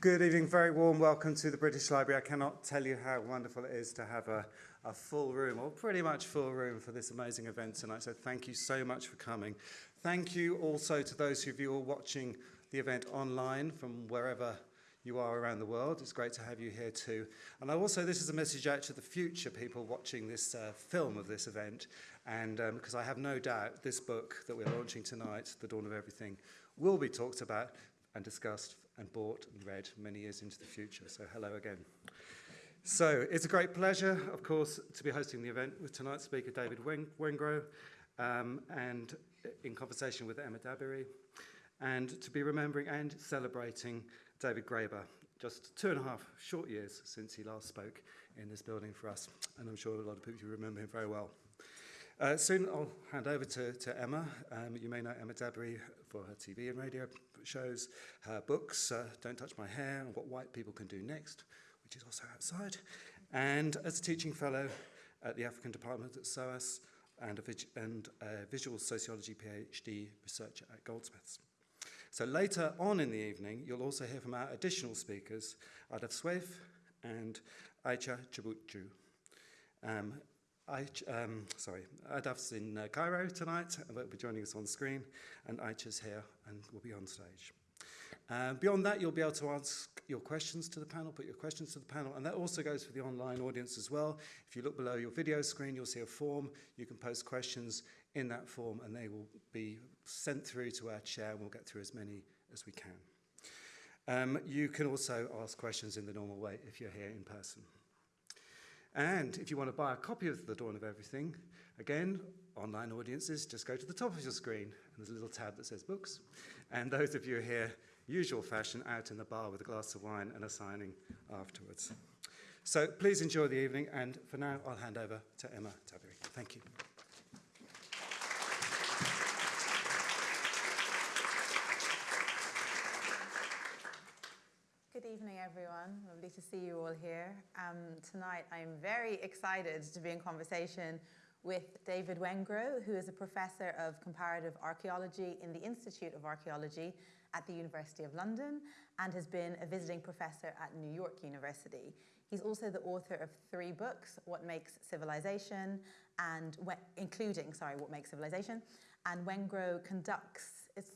Good evening, very warm welcome to the British Library. I cannot tell you how wonderful it is to have a, a full room, or pretty much full room, for this amazing event tonight. So thank you so much for coming. Thank you also to those of you are watching the event online from wherever you are around the world. It's great to have you here too. And I also, this is a message out to the future people watching this uh, film of this event. And because um, I have no doubt this book that we're launching tonight, The Dawn of Everything, will be talked about and discussed and bought and read many years into the future. So hello again. So it's a great pleasure, of course, to be hosting the event with tonight's speaker, David Wengrow, um, and in conversation with Emma Dabiri, and to be remembering and celebrating David Graeber, just two and a half short years since he last spoke in this building for us, and I'm sure a lot of people remember him very well. Uh, soon I'll hand over to, to Emma. Um, you may know Emma Dabiri for her TV and radio shows, her books, uh, Don't Touch My Hair, and What White People Can Do Next, which is also outside, and as a teaching fellow at the African Department at SOAS, and a, and a visual sociology PhD researcher at Goldsmiths. So later on in the evening, you'll also hear from our additional speakers, Ahdaf Soueif and Ayça Çubukçu. Um, I, um, sorry, Ahdaf's in uh, Cairo tonight, and will be joining us on screen, and Ayça's here and will be on stage. Uh, beyond that, you'll be able to ask your questions to the panel, put your questions to the panel, and that also goes for the online audience as well. If you look below your video screen, you'll see a form. You can post questions in that form, and they will be sent through to our chair, and we'll get through as many as we can. Um, you can also ask questions in the normal way if you're here in person. And if you want to buy a copy of The Dawn of Everything, again, online audiences, just go to the top of your screen and there's a little tab that says books. And those of you here, usual fashion, out in the bar with a glass of wine and a signing afterwards. So please enjoy the evening, and for now, I'll hand over to Emma Dabiri. Thank you. evening, everyone. Lovely to see you all here. Um, tonight, I'm very excited to be in conversation with David Wengrow, who is a professor of comparative archaeology in the Institute of Archaeology at the University of London and has been a visiting professor at New York University. He's also the author of three books, What Makes Civilization, and including, sorry, What Makes Civilization, and Wengrow conducts, it's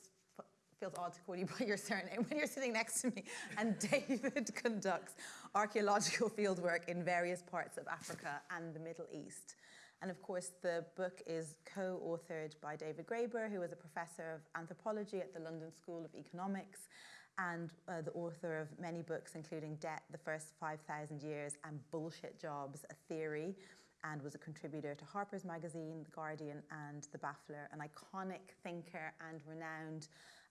feels odd to call you by your surname when you're sitting next to me. And David conducts archaeological fieldwork in various parts of Africa and the Middle East. And of course, the book is co-authored by David Graeber, who is a professor of anthropology at the London School of Economics and uh, the author of many books, including Debt, The First 5,000 Years, and Bullshit Jobs, A Theory, and was a contributor to Harper's Magazine, The Guardian, and The Baffler, an iconic thinker and renowned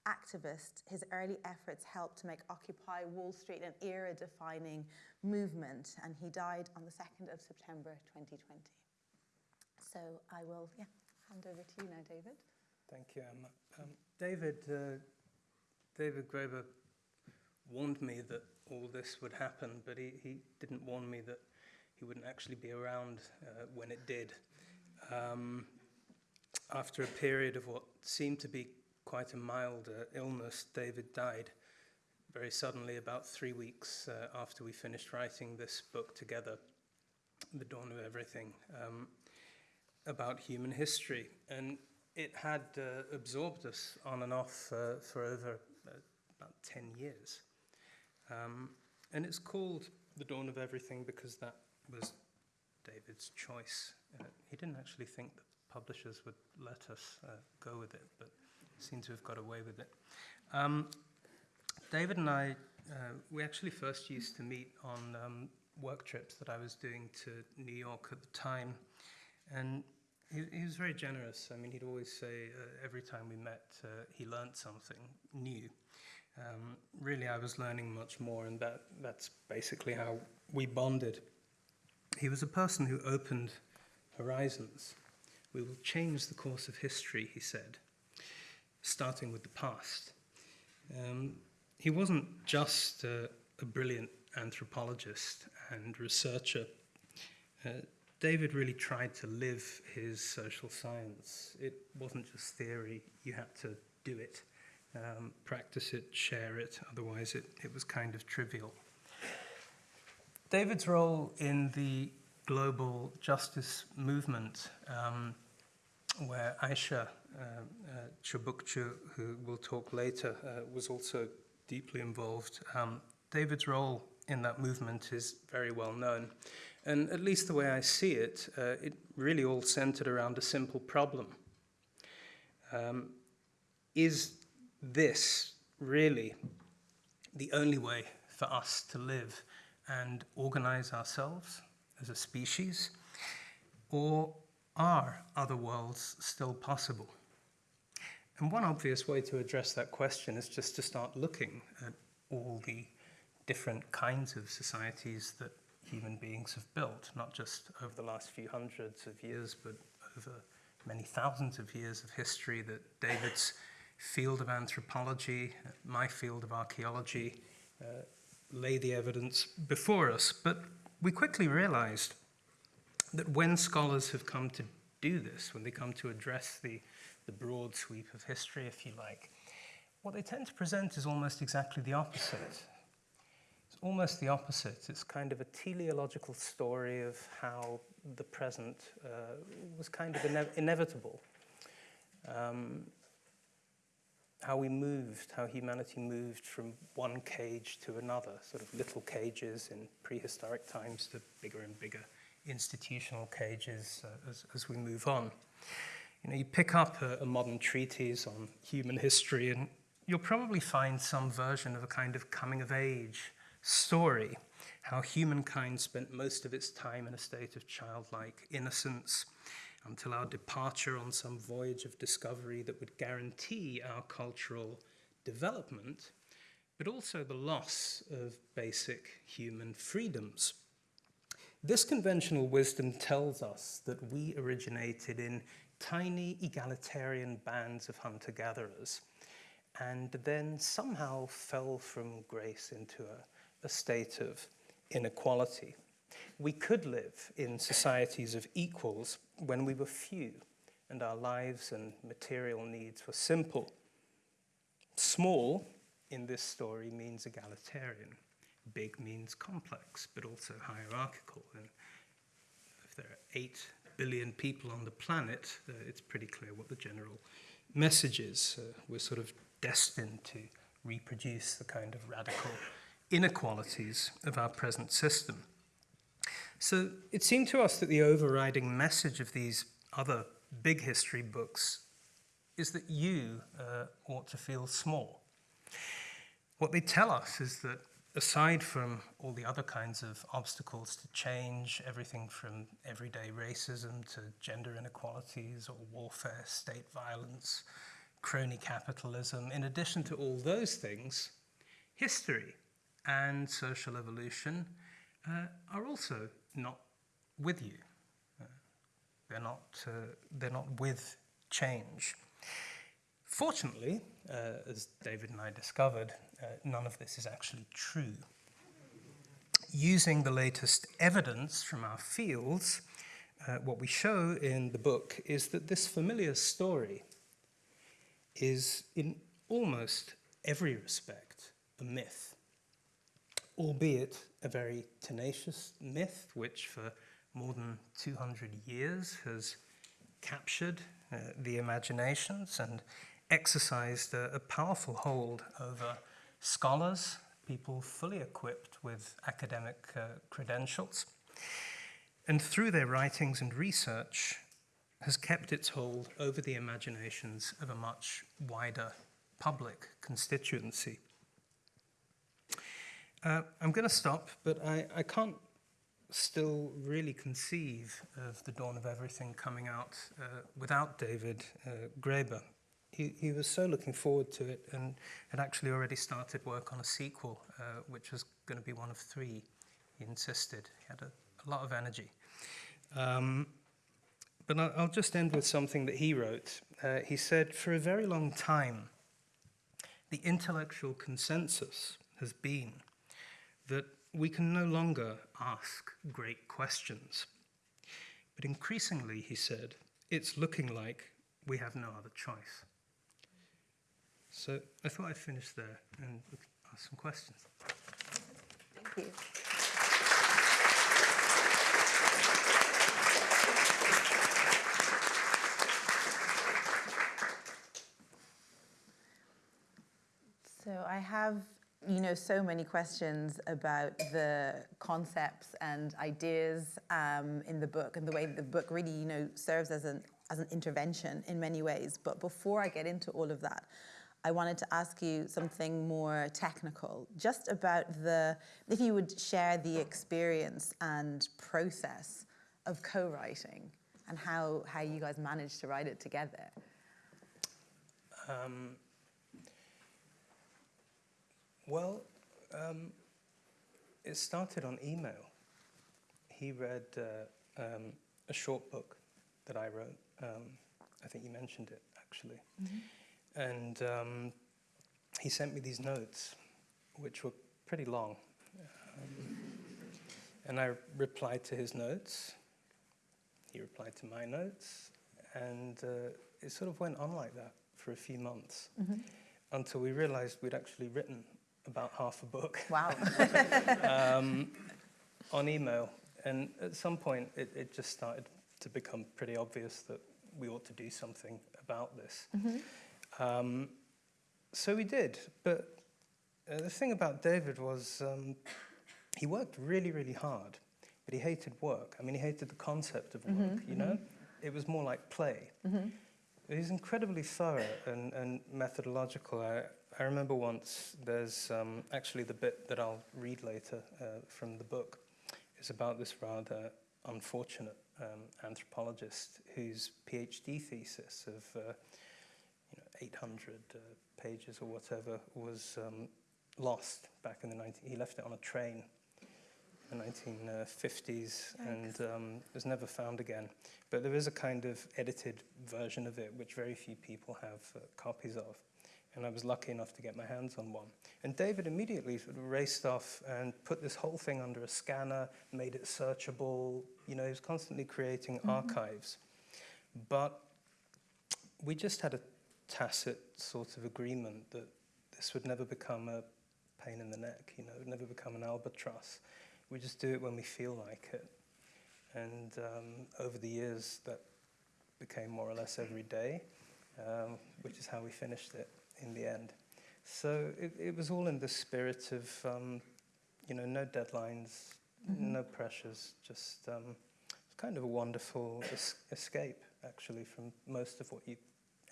activist, his early efforts helped to make Occupy Wall Street an era-defining movement, and he died on the 2nd of September 2020. So I will yeah, hand over to you now, David. Thank you, Emma. Um, David, uh, David Graeber warned me that all this would happen, but he, he didn't warn me that he wouldn't actually be around uh, when it did. Um, after a period of what seemed to be quite a mild uh, illness, David died very suddenly about three weeks uh, after we finished writing this book together, The Dawn of Everything, um, about human history. And it had uh, absorbed us on and off uh, for over uh, about 10 years. Um, and it's called The Dawn of Everything because that was David's choice. Uh, he didn't actually think that publishers would let us uh, go with it, but seem to have got away with it. Um, David and I, uh, we actually first used to meet on um, work trips that I was doing to New York at the time. And he, he was very generous. I mean, he'd always say uh, every time we met, uh, he learned something new. Um, really, I was learning much more, and that, that's basically how we bonded. He was a person who opened horizons. We will change the course of history, he said starting with the past. Um, he wasn't just a, a, brilliant anthropologist and researcher. Uh, David really tried to live his social science. It wasn't just theory, you had to do it. um, practice it, share it, otherwise, it, it was kind of trivial. David's role in the global justice movement, um, where Ayça uh, uh, Çubukçu, who will talk later, uh, was also deeply involved. Um, David's role in that movement is very well known. And at least the way I see it, uh, it really all centered around a simple problem. Um, is this really the only way for us to live and organize ourselves as a species? Or are other worlds still possible? And one obvious way to address that question is just to start looking at all the different kinds of societies that human beings have built, not just over the last few hundreds of years, but over many thousands of years of history that David's field of anthropology, my field of archaeology, uh, lay the evidence before us. But we quickly realized that when scholars have come to do this, when they come to address the, the broad sweep of history, if you like, what they tend to present is almost exactly the opposite. It's almost the opposite. It's kind of a teleological story of how the present uh, was kind of ine- inevitable. Um, how we moved, how humanity moved from one cage to another, sort of little cages in prehistoric times to bigger and bigger institutional cages uh, as, as we move on. You know, you pick up a, a modern treatise on human history and you'll probably find some version of a kind of coming of age story, how humankind spent most of its time in a state of childlike innocence until our departure on some voyage of discovery that would guarantee our cultural development, but also the loss of basic human freedoms. This conventional wisdom tells us that we originated in tiny egalitarian bands of hunter gatherers and then somehow fell from grace into a, a state of inequality. We could live in societies of equals when we were few and our lives and material needs were simple. Small in this story means egalitarian. Big means complex, but also hierarchical. And if there are eight billion people on the planet, uh, it's pretty clear what the general message is. Uh, we're sort of destined to reproduce the kind of radical inequalities of our present system. So it seemed to us that the overriding message of these other big history books is that you uh, ought to feel small. What they tell us is that aside from all the other kinds of obstacles to change, everything from everyday racism to gender inequalities or warfare, state violence, crony capitalism, in addition to all those things, history and social evolution uh, are also not with you. Uh, they're, not, uh, they're not with change. Fortunately, uh, as David and I discovered, uh, none of this is actually true. Using the latest evidence from our fields, uh, what we show in the book is that this familiar story is, in almost every respect, a myth, albeit a very tenacious myth, which for more than 200 years has captured uh, the imaginations and exercised a, a powerful hold over scholars, people fully equipped with academic uh, credentials, and through their writings and research has kept its hold over the imaginations of a much wider public constituency. Uh, I'm going to stop, but I, I can't still really conceive of the dawn of everything coming out uh, without David uh, Graeber. He, he was so looking forward to it and had actually already started work on a sequel, uh, which was going to be one of three, he insisted. He had a, a lot of energy. Um, but I'll, just end with something that he wrote. Uh, he said, For a very long time, the intellectual consensus has been that we can no longer ask great questions. But increasingly, he said, it's looking like we have no other choice. So I thought I'd finish there and ask some questions. Thank you. So I have, you know, so many questions about the concepts and ideas um, in the book and the way the book really, you know, serves as an as an intervention in many ways. But before I get into all of that, I wanted to ask you something more technical, just about the, if you would share the experience and process of co-writing and how, how you guys managed to write it together. Um, well, um, it started on email. He read uh, um, a short book that I wrote. Um, I think you mentioned it actually. And um, he sent me these notes, which were pretty long. Um, and I replied to his notes. He replied to my notes. And uh, it sort of went on like that for a few months until we realized we'd actually written about half a book Wow. um, on email. And at some point, it, it just started to become pretty obvious that we ought to do something about this. Um, so we did. But uh, the thing about David was um, he worked really, really hard, but he hated work. I mean, he hated the concept of work, you know? It was more like play. He's incredibly thorough and, and methodological. I, I remember once there's um, actually the bit that I'll read later uh, from the book is about this rather unfortunate um, anthropologist whose PhD thesis of uh, 800 uh, pages or whatever was um, lost back in the 19. He left it on a train in the 1950s and um, was never found again. But there is a kind of edited version of it, which very few people have uh, copies of. And I was lucky enough to get my hands on one. And David immediately sort of raced off and put this whole thing under a scanner, made it searchable. You know, he was constantly creating archives. But we just had a tacit sort of agreement that this would never become a pain in the neck, you know, it would never become an albatross. We just do it when we feel like it. And um, over the years, that became more or less every day, um, which is how we finished it in the end. So it, it was all in the spirit of, um, you know, no deadlines, no pressures, just um, it's kind of a wonderful es- escape, actually, from most of what you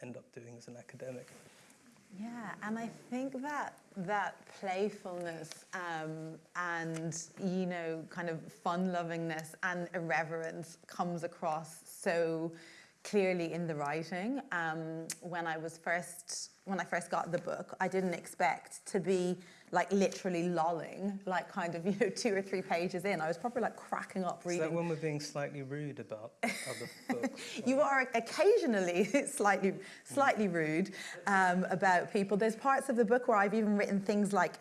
end up doing as an academic. Yeah, and I think that that playfulness um, and you know kind of fun-lovingness and irreverence comes across so clearly in the writing. Um, when I was first when I first got the book, I didn't expect to be like literally lolling, like kind of you know two or three pages in. I was probably like cracking up reading. Is that when we're being slightly rude about other books? You are occasionally slightly, slightly rude um, about people. There's parts of the book where I've even written things like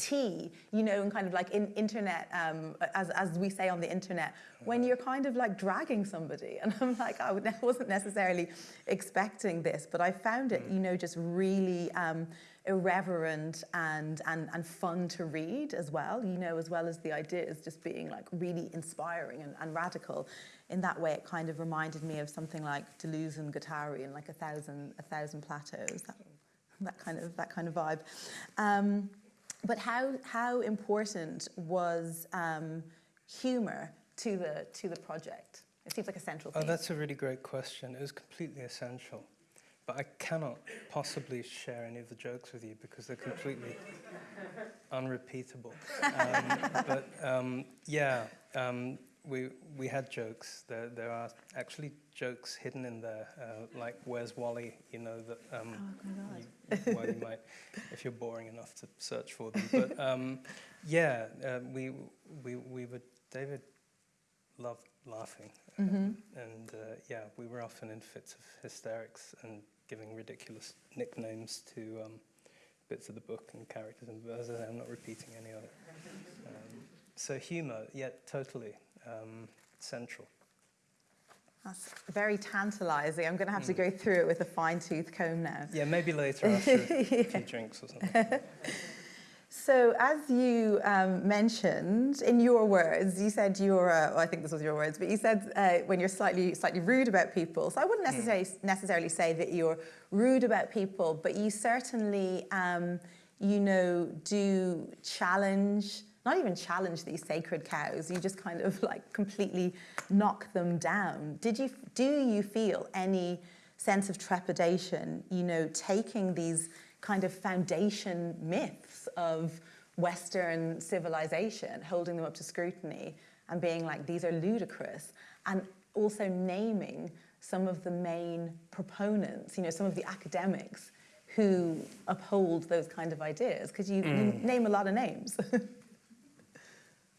tea, you know, and kind of like in internet, um, as, as we say on the internet, when you're kind of like dragging somebody. And I'm like, I wasn't necessarily expecting this, but I found it, you know, just really um, irreverent and, and, and fun to read as well, you know, as well as the ideas just being like really inspiring and, and radical. In that way, it kind of reminded me of something like Deleuze and Guattari and like a thousand, a thousand plateaus, that, that kind of, that kind of vibe. Um, but how, how important was um, humor to the, to the project? It seems like a central Oh, that's a really great question. It was completely essential. But I cannot possibly share any of the jokes with you because they're completely unrepeatable. Um, but um, yeah, um, we, we had jokes. There, there are actually jokes hidden in there, uh, like Where's Wally? You know, that um, Oh you, well, you might, if you're boring enough to search for them. But um, yeah, uh, we, we, we were, David loved laughing. Um, and uh, yeah, we were often in fits of hysterics and giving ridiculous nicknames to um, bits of the book and characters. And say, I'm not repeating any of it. Um, so humour, yeah, totally um, central. That's very tantalizing. I'm going to have to go through it with a fine tooth comb now. Yeah, maybe later after a few drinks or something. So, as you um, mentioned in your words, you said you're, uh, well, I think this was your words, but you said uh, when you're slightly, slightly rude about people. So, I wouldn't necessarily, necessarily say that you're rude about people, but you certainly, um, you know, do challenge, not even challenge these sacred cows, you just kind of like completely knock them down. Did you, do you feel any sense of trepidation, you know, taking these kind of foundation myths of Western civilization, holding them up to scrutiny and being like, these are ludicrous, and also naming some of the main proponents, you know, some of the academics who uphold those kind of ideas, because you, you mm. name a lot of names.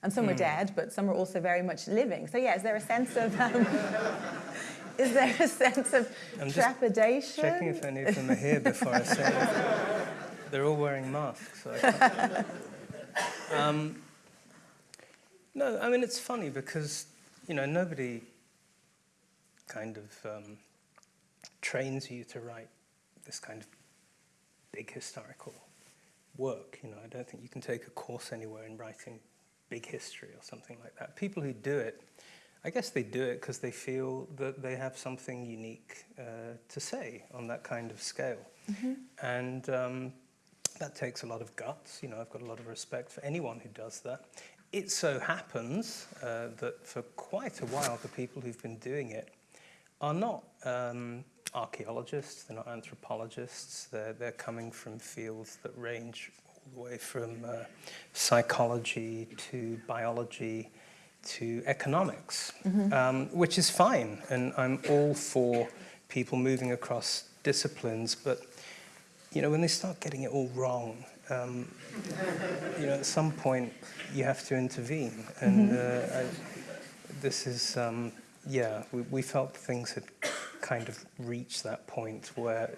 and some are dead, but some are also very much living. So, yeah, is there a sense of. Um, is there a sense of I'm trepidation? Checking if any of them are here before I say it. They're all wearing masks. So um, no, I mean, it's funny because, you know, nobody kind of um, trains you to write this kind of big historical work. You know, I don't think you can take a course anywhere in writing big history or something like that. People who do it, I guess they do it because they feel that they have something unique uh, to say on that kind of scale. And um, that takes a lot of guts. You know, I've got a lot of respect for anyone who does that. It so happens uh, that for quite a while, the people who've been doing it are not um, archaeologists, they're not anthropologists, they're, they're coming from fields that range all the way from uh, psychology to biology to economics, um, which is fine. And I'm all for people moving across disciplines, but you know, when they start getting it all wrong, um, you know, at some point you have to intervene. And uh, I, this is, um, yeah, we, we felt things had kind of reached that point where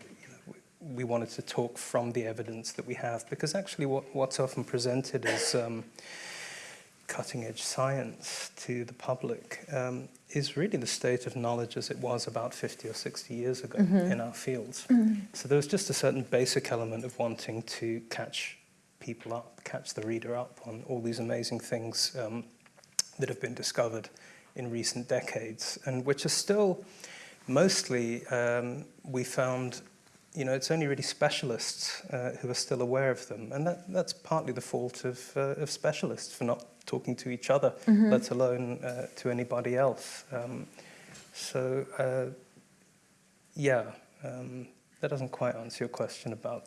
we- wanted to talk from the evidence that we have, because actually what, what's often presented as um, cutting edge science to the public um, is really the state of knowledge as it was about 50 or 60 years ago in our fields. So there was just a certain basic element of wanting to catch people up, catch the reader up on all these amazing things um, that have been discovered in recent decades and which are still mostly, um, we found, you know, it's only really specialists uh, who are still aware of them. And that, that's partly the fault of, uh, of specialists for not talking to each other, let alone uh, to anybody else. Um, so, uh, yeah, um, that doesn't quite answer your question about,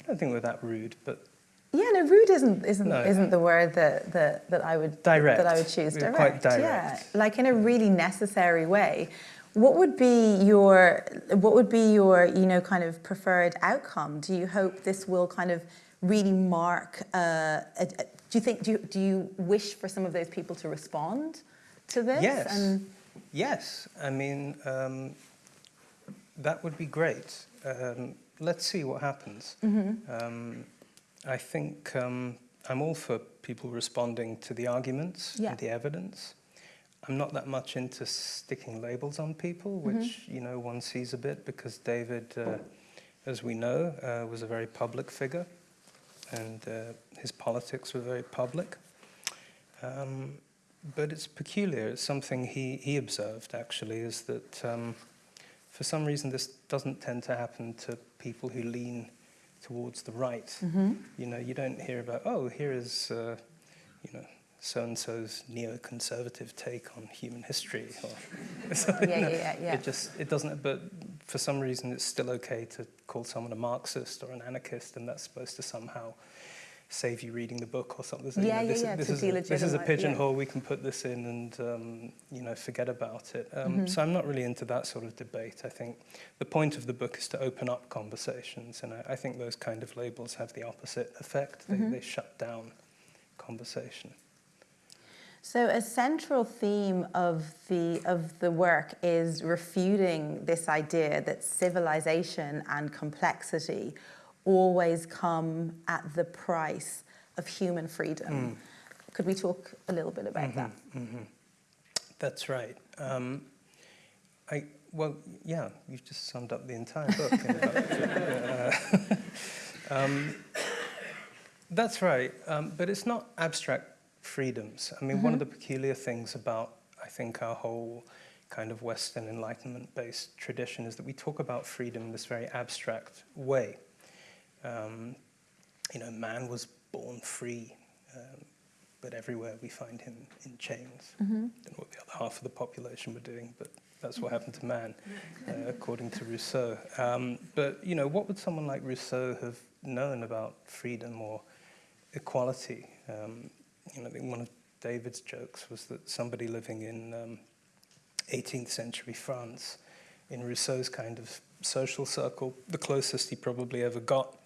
I don't think we're that rude, but Yeah, no, rude isn't isn't No. isn't the word that, that, that I would Direct. that I would choose. We're quite yeah, like in a really necessary way. What would be your what would be your you know kind of preferred outcome? Do you hope this will kind of really mark? Uh, a, a- do you think do you, do you wish for some of those people to respond to this? Yes. And Yes, I mean, um, that would be great. Um, let's see what happens. Um, I think um, I'm all for people responding to the arguments Yeah. and the evidence. I'm not that much into sticking labels on people, which, you know, one sees a bit because David, uh, as we know, uh, was a very public figure and uh, his politics were very public. Um, but it's peculiar. It's something he, he observed, actually, is that um, for some reason this doesn't tend to happen to people who lean towards the right. You know, you don't hear about, oh, here is, uh, you know, so-and-so's neoconservative take on human history. Or something, Yeah, yeah, yeah, yeah. It just, it doesn't, but for some reason it's still okay to call someone a Marxist or an anarchist, and that's supposed to somehow save you reading the book or something. So, you Yeah, know, yeah, this, yeah, this is a, this is a delegitimize- yeah. pigeonhole. We can put this in and um, you know forget about it. Um, Mm-hmm. So I'm not really into that sort of debate. I think the point of the book is to open up conversations, and I, I think those kind of labels have the opposite effect. They, Mm-hmm. they shut down conversation. So a central theme of the of the work is refuting this idea that civilization and complexity always come at the price of human freedom. Could we talk a little bit about that? That's right. Um, I, well, yeah, you've just summed up the entire book. Uh, um, that's right, um, but it's not abstract freedoms. I mean, one of the peculiar things about, I think, our whole kind of Western Enlightenment-based tradition is that we talk about freedom in this very abstract way. Um, you know, man was born free, um, but everywhere we find him in chains. Don't know what the other half of the population were doing, but that's what happened to man, uh, according to Rousseau. Um, but you know, what would someone like Rousseau have known about freedom or equality? Um, know, I think one of David's jokes was that somebody living in um, 18th century France, in Rousseau's kind of social circle, the closest he probably ever got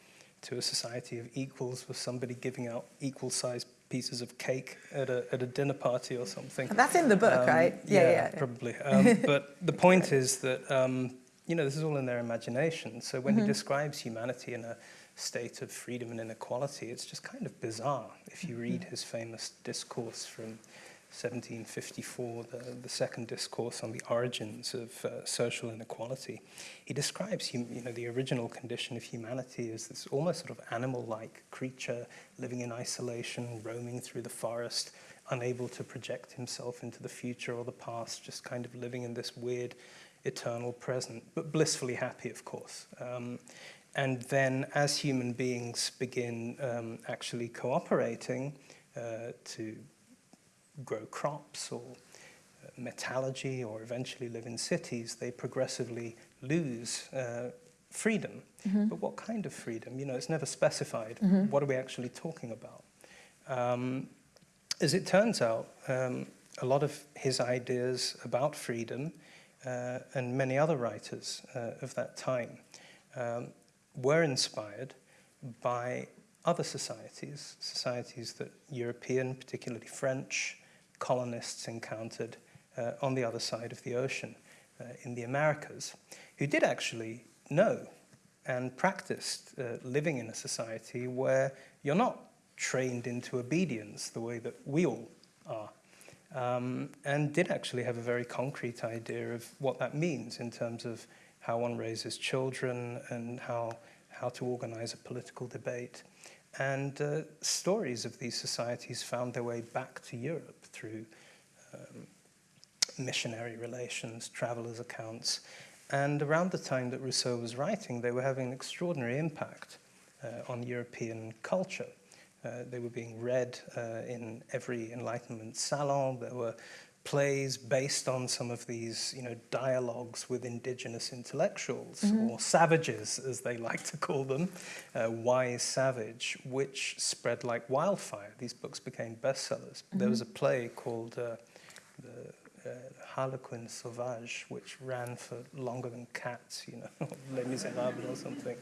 to a society of equals was somebody giving out equal sized pieces of cake at a, at a dinner party or something. That's in the book, Um, right? Yeah, probably. Um, but the point is that, um, you know, this is all in their imagination. So when he describes humanity in a state of freedom and inequality, it's just kind of bizarre. If you read his famous discourse from 1754, the, the second discourse on the origins of uh, social inequality, he describes hum, you know, the original condition of humanity as this almost sort of animal-like creature living in isolation, roaming through the forest, unable to project himself into the future or the past, just kind of living in this weird eternal present, but blissfully happy, of course. Um, and then as human beings begin um, actually cooperating uh, to grow crops or uh, metallurgy or eventually live in cities, they progressively lose uh, freedom. But what kind of freedom? You know, it's never specified. What are we actually talking about? Um, as it turns out, um, a lot of his ideas about freedom uh, and many other writers uh, of that time um, were inspired by other societies, societies that European, particularly French, colonists encountered uh, on the other side of the ocean uh, in the Americas, who did actually know and practiced uh, living in a society where you're not trained into obedience the way that we all are. Um, and did actually have a very concrete idea of what that means in terms of how one raises children and how, how to organize a political debate. And uh, stories of these societies found their way back to Europe through um, missionary relations, travelers' accounts. And around the time that Rousseau was writing, they were having an extraordinary impact uh, on European culture. Uh, they were being read uh, in every Enlightenment salon. There were plays based on some of these, you know, dialogues with indigenous intellectuals or savages, as they like to call them, uh, wise savage, which spread like wildfire. These books became bestsellers. There was a play called uh, the uh, Harlequin Sauvage, which ran for longer than cats, you know, Les Miserables or something.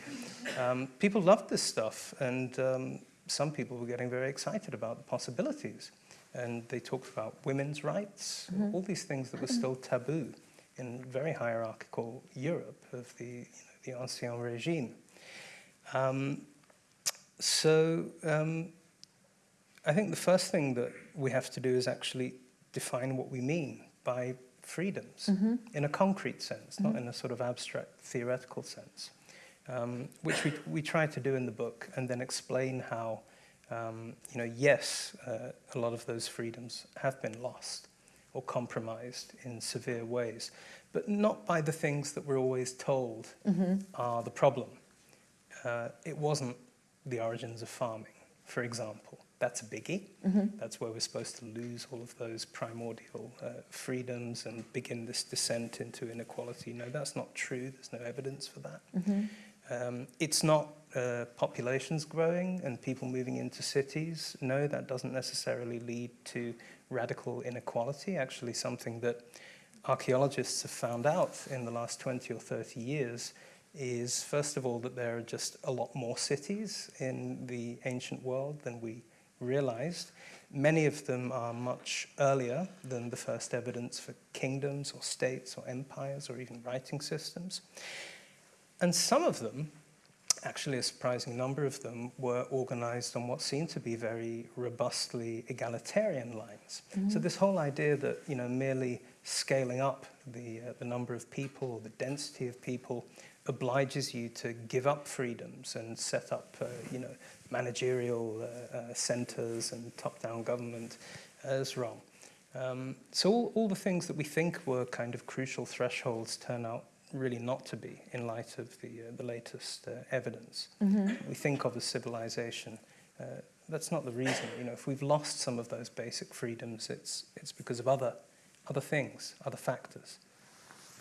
Um, people loved this stuff, and um, some people were getting very excited about the possibilities. And they talked about women's rights, all these things that were still taboo in very hierarchical Europe of the, you know, the Ancien Regime. Um, so um, I think the first thing that we have to do is actually define what we mean by freedoms in a concrete sense, not in a sort of abstract theoretical sense, um, which we, we try to do in the book and then explain how, um, you know, yes, uh, a lot of those freedoms have been lost or compromised in severe ways, but not by the things that we're always told are the problem. Uh, it wasn't the origins of farming, for example. That's a biggie. That's where we're supposed to lose all of those primordial uh, freedoms and begin this descent into inequality. No, that's not true. There's no evidence for that. Um, it's not uh, populations growing and people moving into cities. No, that doesn't necessarily lead to radical inequality. Actually, something that archaeologists have found out in the last 20 or 30 years is, first of all, that there are just a lot more cities in the ancient world than we realized. Many of them are much earlier than the first evidence for kingdoms or states or empires or even writing systems. And some of them actually a surprising number of them were organized on what seemed to be very robustly egalitarian lines. So this whole idea that you know merely scaling up the uh, the number of people or the density of people obliges you to give up freedoms and set up uh, you know managerial uh, uh, centers and top-down government is wrong. Um, so all, all the things that we think were kind of crucial thresholds turn out really not to be in light of the, uh, the latest uh, evidence. We think of as civilization. Uh, that's not the reason. You know, if we've lost some of those basic freedoms, it's, it's because of other, other things, other factors.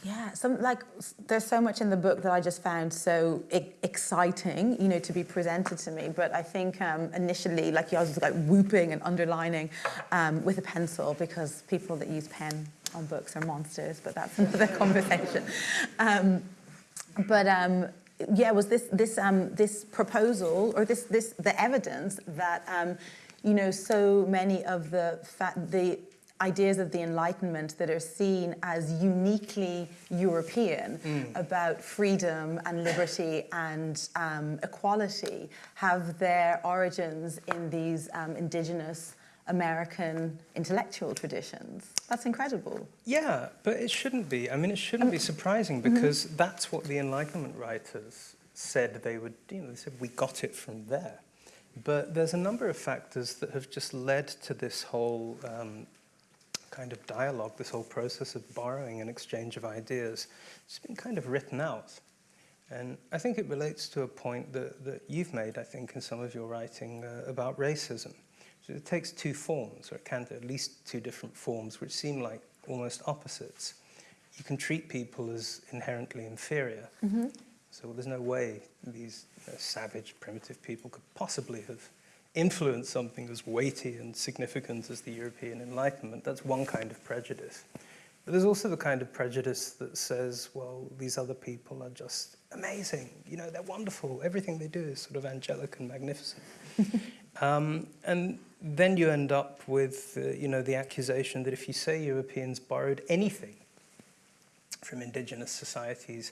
Yeah, some like there's so much in the book that I just found so exciting, you know, to be presented to me. But I think um, initially, like I was like whooping and underlining um, with a pencil because people that use pen on books are monsters. But that's another conversation. Um, but um, yeah, was this this um, this proposal or this this the evidence that um, you know so many of the fa- the ideas of the Enlightenment that are seen as uniquely European about freedom and liberty and um, equality have their origins in these um, indigenous American intellectual traditions. That's incredible. Yeah, but it shouldn't be. I mean, it shouldn't be surprising because that's what the Enlightenment writers said they would, you know, they said we got it from there. But there's a number of factors that have just led to this whole um, kind of dialogue, this whole process of borrowing and exchange of ideas. It's been kind of written out. And I think it relates to a point that, that you've made, I think, in some of your writing uh, about racism. So it takes two forms, or it can take at least two different forms, which seem like almost opposites. You can treat people as inherently inferior. So there's no way these you know, savage, primitive people could possibly have influenced something as weighty and significant as the European Enlightenment. That's one kind of prejudice. But there's also the kind of prejudice that says, well, these other people are just amazing. You know, they're wonderful. Everything they do is sort of angelic and magnificent. um, and then you end up with, uh, you know, the accusation that if you say Europeans borrowed anything from indigenous societies,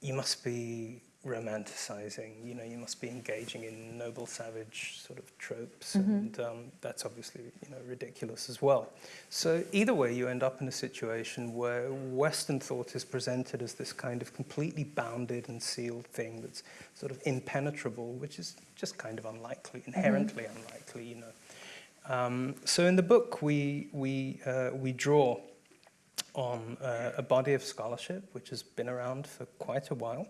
you must be romanticizing, you know, you must be engaging in noble savage sort of tropes, and um, that's obviously, you know, ridiculous as well. So either way, you end up in a situation where Western thought is presented as this kind of completely bounded and sealed thing that's sort of impenetrable, which is just kind of unlikely, inherently unlikely, you know. Um, so in the book, we we uh, we draw on uh, a body of scholarship which has been around for quite a while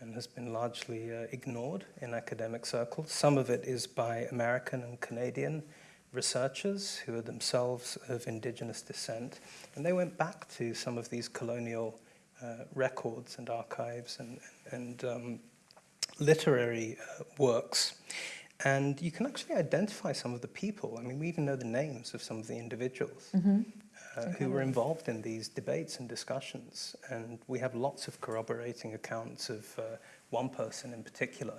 and has been largely uh, ignored in academic circles. Some of it is by American and Canadian researchers who are themselves of indigenous descent, and they went back to some of these colonial uh, records and archives and, and um, literary uh, works. And you can actually identify some of the people. I mean, we even know the names of some of the individuals uh, who were involved in these debates and discussions. And we have lots of corroborating accounts of uh, one person in particular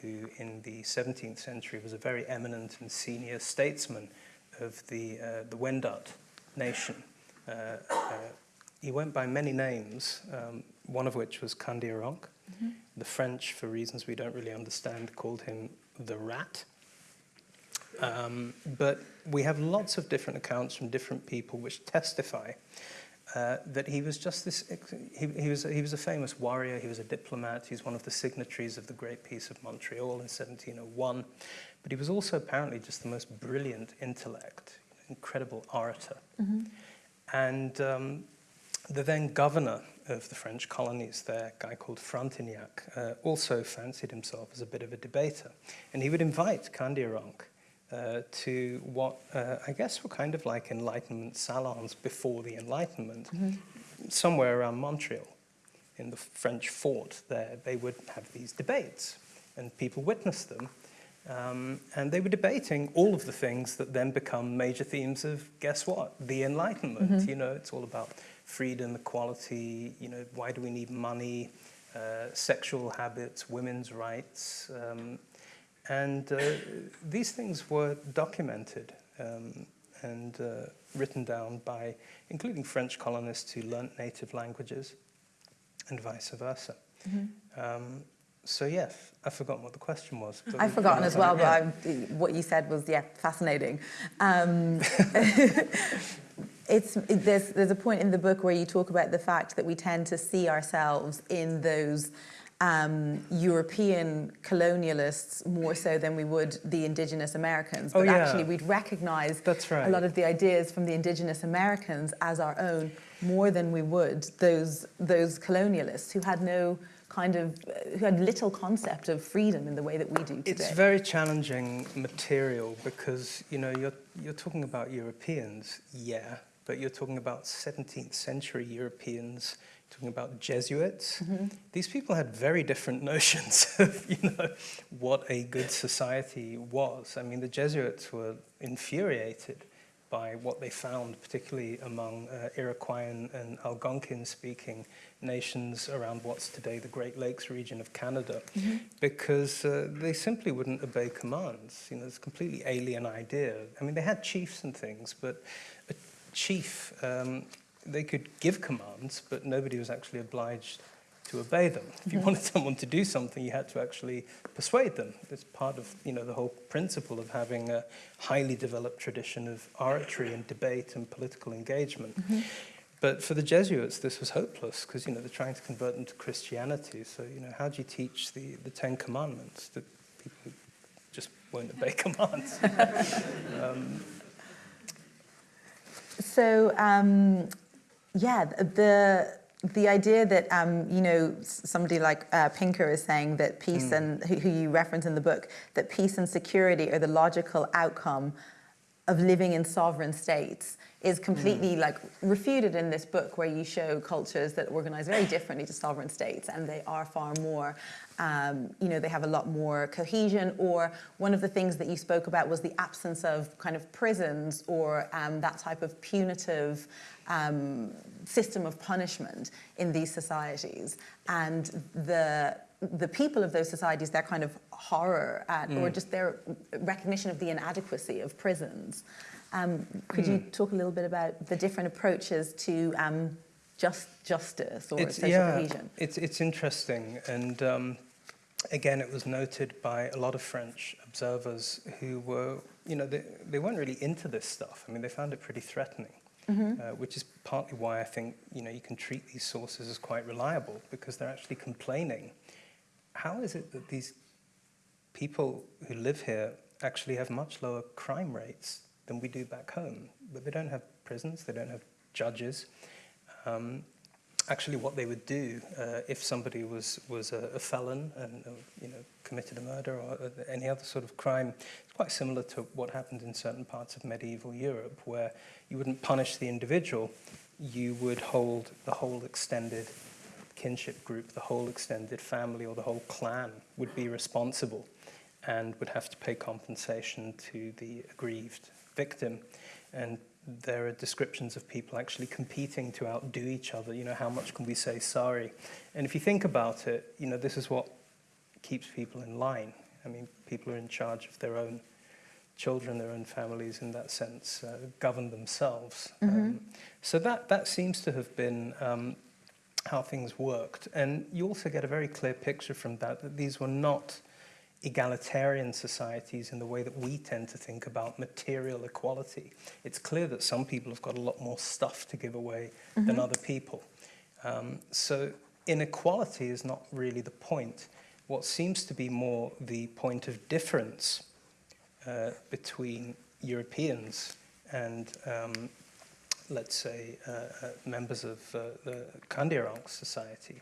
who, in the 17th century, was a very eminent and senior statesman of the, uh, the Wendat nation. Uh, uh, he went by many names, um, one of which was Kandiaronk. The French, for reasons we don't really understand, called him the Rat. Um, but we have lots of different accounts from different people which testify uh, that he was just this, he, he was he was a famous warrior. He was a diplomat. He's one of the signatories of the Great Peace of Montreal in 1701. But he was also apparently just the most brilliant intellect, incredible orator, and um, the then governor of the French colonies there, a guy called Frontenac, uh, also fancied himself as a bit of a debater. And he would invite Kandiaronk uh, to what uh, I guess were kind of like Enlightenment salons before the Enlightenment, somewhere around Montreal, in the French fort there. They would have these debates, and people witnessed them. Um, and they were debating all of the things that then become major themes of guess what? The Enlightenment. You know, it's all about freedom, equality. You know, why do we need money? Uh, sexual habits, women's rights, um, and uh, these things were documented um, and uh, written down by, including French colonists who learnt native languages, and vice versa. Um, so yes, I've forgotten what the question was. I've forgotten as well, but I'm, what you said was, yeah, fascinating. It's, it- there's, there's a point in the book where you talk about the fact that we tend to see ourselves in those um, European colonialists more so than we would the indigenous Americans. Oh, But yeah. actually, we'd recognize That's right. a lot of the ideas from the indigenous Americans as our own more than we would those, those colonialists who had no kind of, who had little concept of freedom in the way that we do today. It's very challenging material because you know you're you're talking about Europeans, yeah, but you're talking about 17th century Europeans, talking about Jesuits. These people had very different notions of you know what a good society was. I mean, the Jesuits were infuriated by what they found, particularly among uh, Iroquoian and Algonquin-speaking nations around what's today the Great Lakes region of Canada because uh, they simply wouldn't obey commands. You know, it's a completely alien idea. I mean, they had chiefs and things, but chief, um, they could give commands, but nobody was actually obliged to obey them. If you wanted someone to do something, you had to actually persuade them. It's part of, you know, the whole principle of having a highly developed tradition of oratory and debate and political engagement. But for the Jesuits, this was hopeless because you know they're trying to convert them to Christianity. So you know, how do you teach the, the Ten Commandments to people who just won't obey commands? um, So, um, yeah, the the idea that um, you know somebody like uh, Pinker is saying that peace and who, who you reference in the book that peace and security are the logical outcome of living in sovereign states is completely like refuted in this book where you show cultures that organize very differently to sovereign states and they are far more um, you know they have a lot more cohesion or one of the things that you spoke about was the absence of kind of prisons or um, that type of punitive um, system of punishment in these societies. And the the people of those societies their kind of horror at or just their recognition of the inadequacy of prisons um, could you talk a little bit about the different approaches to um, just justice or it's, social yeah, cohesion it's it's interesting, and um, again, it was noted by a lot of French observers who were, you know, they they weren't really into this stuff. I mean, they found it pretty threatening. Uh, which is partly why I think you know you can treat these sources as quite reliable because they're actually complaining. How is it that these people who live here actually have much lower crime rates than we do back home? But they don't have prisons, they don't have judges. Um, actually, what they would do uh, if somebody was was a, a felon and uh, you know committed a murder or any other sort of crime, it's quite similar to what happened in certain parts of medieval Europe, where you wouldn't punish the individual, you would hold the whole extended kinship group, the whole extended family or the whole clan would be responsible and would have to pay compensation to the aggrieved victim. And there are descriptions of people actually competing to outdo each other. You know, how much can we say sorry? And if you think about it, you know, this is what keeps people in line. I mean, people are in charge of their own children, their own families in that sense, uh, govern themselves. Um, so that, that seems to have been um, how things worked. And you also get a very clear picture from that that these were not egalitarian societies in the way that we tend to think about material equality. It's clear that some people have got a lot more stuff to give away than other people. Um, so inequality is not really the point. What seems to be more the point of difference uh, between Europeans and, um, let's say, uh, uh, members of uh, the Kandiaronk society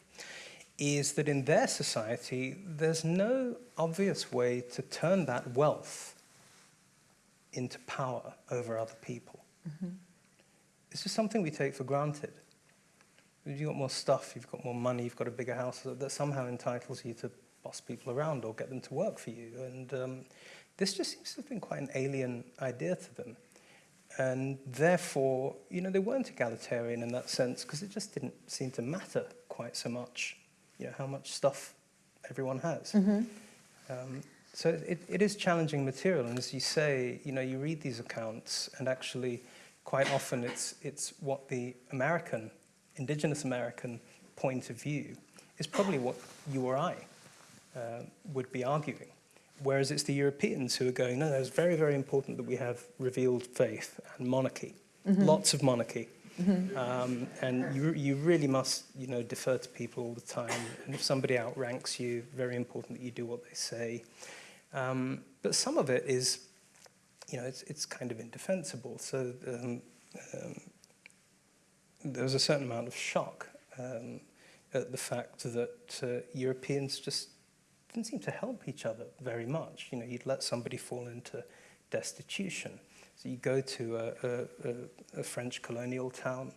is that in their society, there's no obvious way to turn that wealth into power over other people. This is something we take for granted. You've got more stuff, you've got more money, you've got a bigger house, that- that somehow entitles you to boss people around or get them to work for you. And um, this just seems to have been quite an alien idea to them. And therefore, you know, they weren't egalitarian in that sense because it just didn't seem to matter quite so much, you know, how much stuff everyone has. Um, so it, it is challenging material, and as you say, you know, you read these accounts, and actually, quite often it's it's what the American, indigenous American point of view is probably what you or I uh, would be arguing. Whereas it's the Europeans who are going, no, no, it's very, very important that we have revealed faith and monarchy, lots of monarchy. Um, and you, you really must, you know, defer to people all the time. And if somebody outranks you, very important that you do what they say. Um, but some of it is, you know, it's, it's kind of indefensible. So um, um, there was a certain amount of shock um, at the fact that uh, Europeans just didn't seem to help each other very much. You know, you'd let somebody fall into destitution. So you go to a, a, a, French colonial town,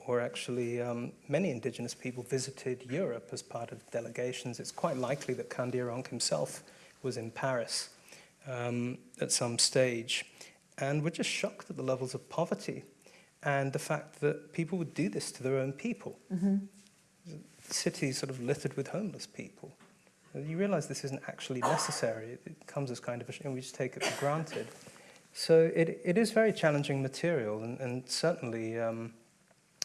or actually um, many indigenous people visited Europe as part of delegations. It's quite likely that Kandiaronk himself was in Paris um, at some stage, and were just shocked at the levels of poverty and the fact that people would do this to their own people. Cities sort of littered with homeless people. You realize this isn't actually necessary. It, it comes as kind of a, and we just take it for granted. So it, it is very challenging material, and, and certainly um,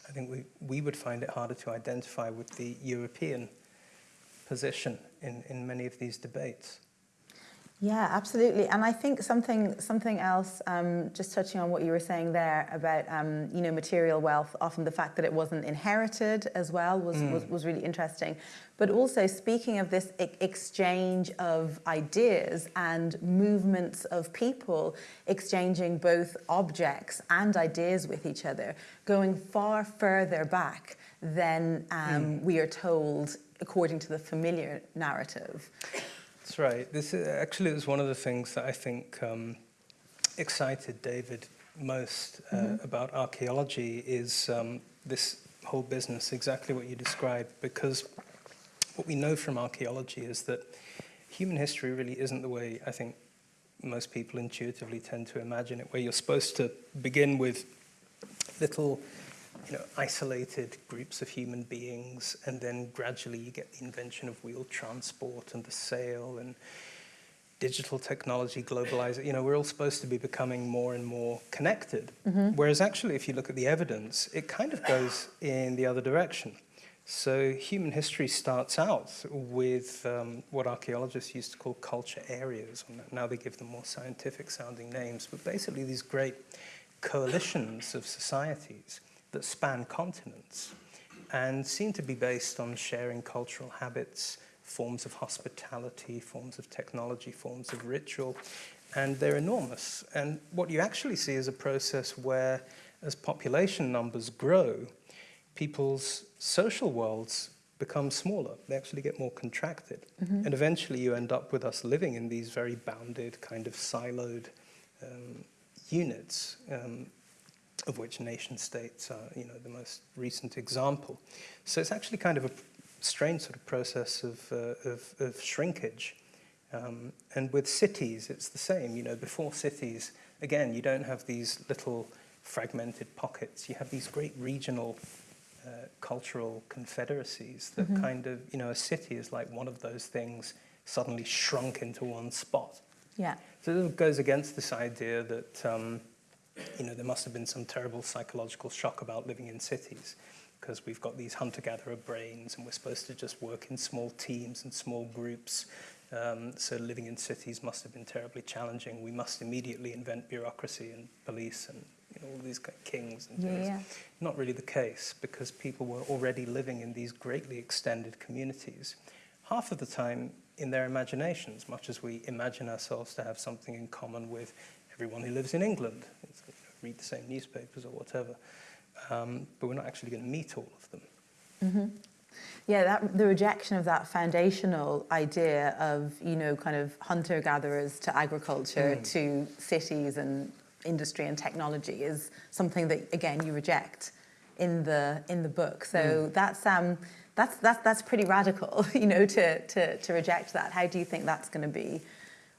I think we, we would find it harder to identify with the European position in, in many of these debates. Yeah, absolutely. And I think something something else, um, just touching on what you were saying there about um, you know material wealth, often the fact that it wasn't inherited as well was was, was really interesting. But also speaking of this exchange of ideas and movements of people exchanging both objects and ideas with each other, going far further back than um, we are told according to the familiar narrative. That's right. This is, actually is one of the things that I think um, excited David most uh, about archaeology is um, this whole business, exactly what you described, because what we know from archaeology is that human history really isn't the way I think most people intuitively tend to imagine it, where you're supposed to begin with little you know, isolated groups of human beings, and then gradually you get the invention of wheel transport and the sail and digital technology, globalization. You know, we're all supposed to be becoming more and more connected. Whereas actually, if you look at the evidence, it kind of goes in the other direction. So human history starts out with um, what archaeologists used to call culture areas. Now they give them more scientific sounding names, but basically these great coalitions of societies that span continents and seem to be based on sharing cultural habits, forms of hospitality, forms of technology, forms of ritual, and they're enormous. And what you actually see is a process where, as population numbers grow, people's social worlds become smaller. They actually get more contracted. And eventually you end up with us living in these very bounded, kind of siloed um, units. Um, of which nation states are, you know, the most recent example. So it's actually kind of a strange sort of process of, uh, of, of shrinkage. Um, and with cities, it's the same. You know, before cities, again, you don't have these little fragmented pockets. You have these great regional uh, cultural confederacies that kind of, you know, a city is like one of those things suddenly shrunk into one spot. Yeah. So it goes against this idea that um, you know there must have been some terrible psychological shock about living in cities because we've got these hunter-gatherer brains and we're supposed to just work in small teams and small groups. Um, so living in cities must have been terribly challenging. We must immediately invent bureaucracy and police and you know, all these kind of kings and things. yeah. Not really the case because people were already living in these greatly extended communities. Half of the time in their imaginations, much as we imagine ourselves to have something in common with everyone who lives in England, You read the same newspapers or whatever. Um, but we're not actually going to meet all of them. Yeah, that, the rejection of that foundational idea of, you know, kind of hunter gatherers to agriculture to cities and industry and technology is something that, again, you reject in the in the book. So that's um that's that's that's pretty radical, you know, to to to reject that. How do you think that's going to be,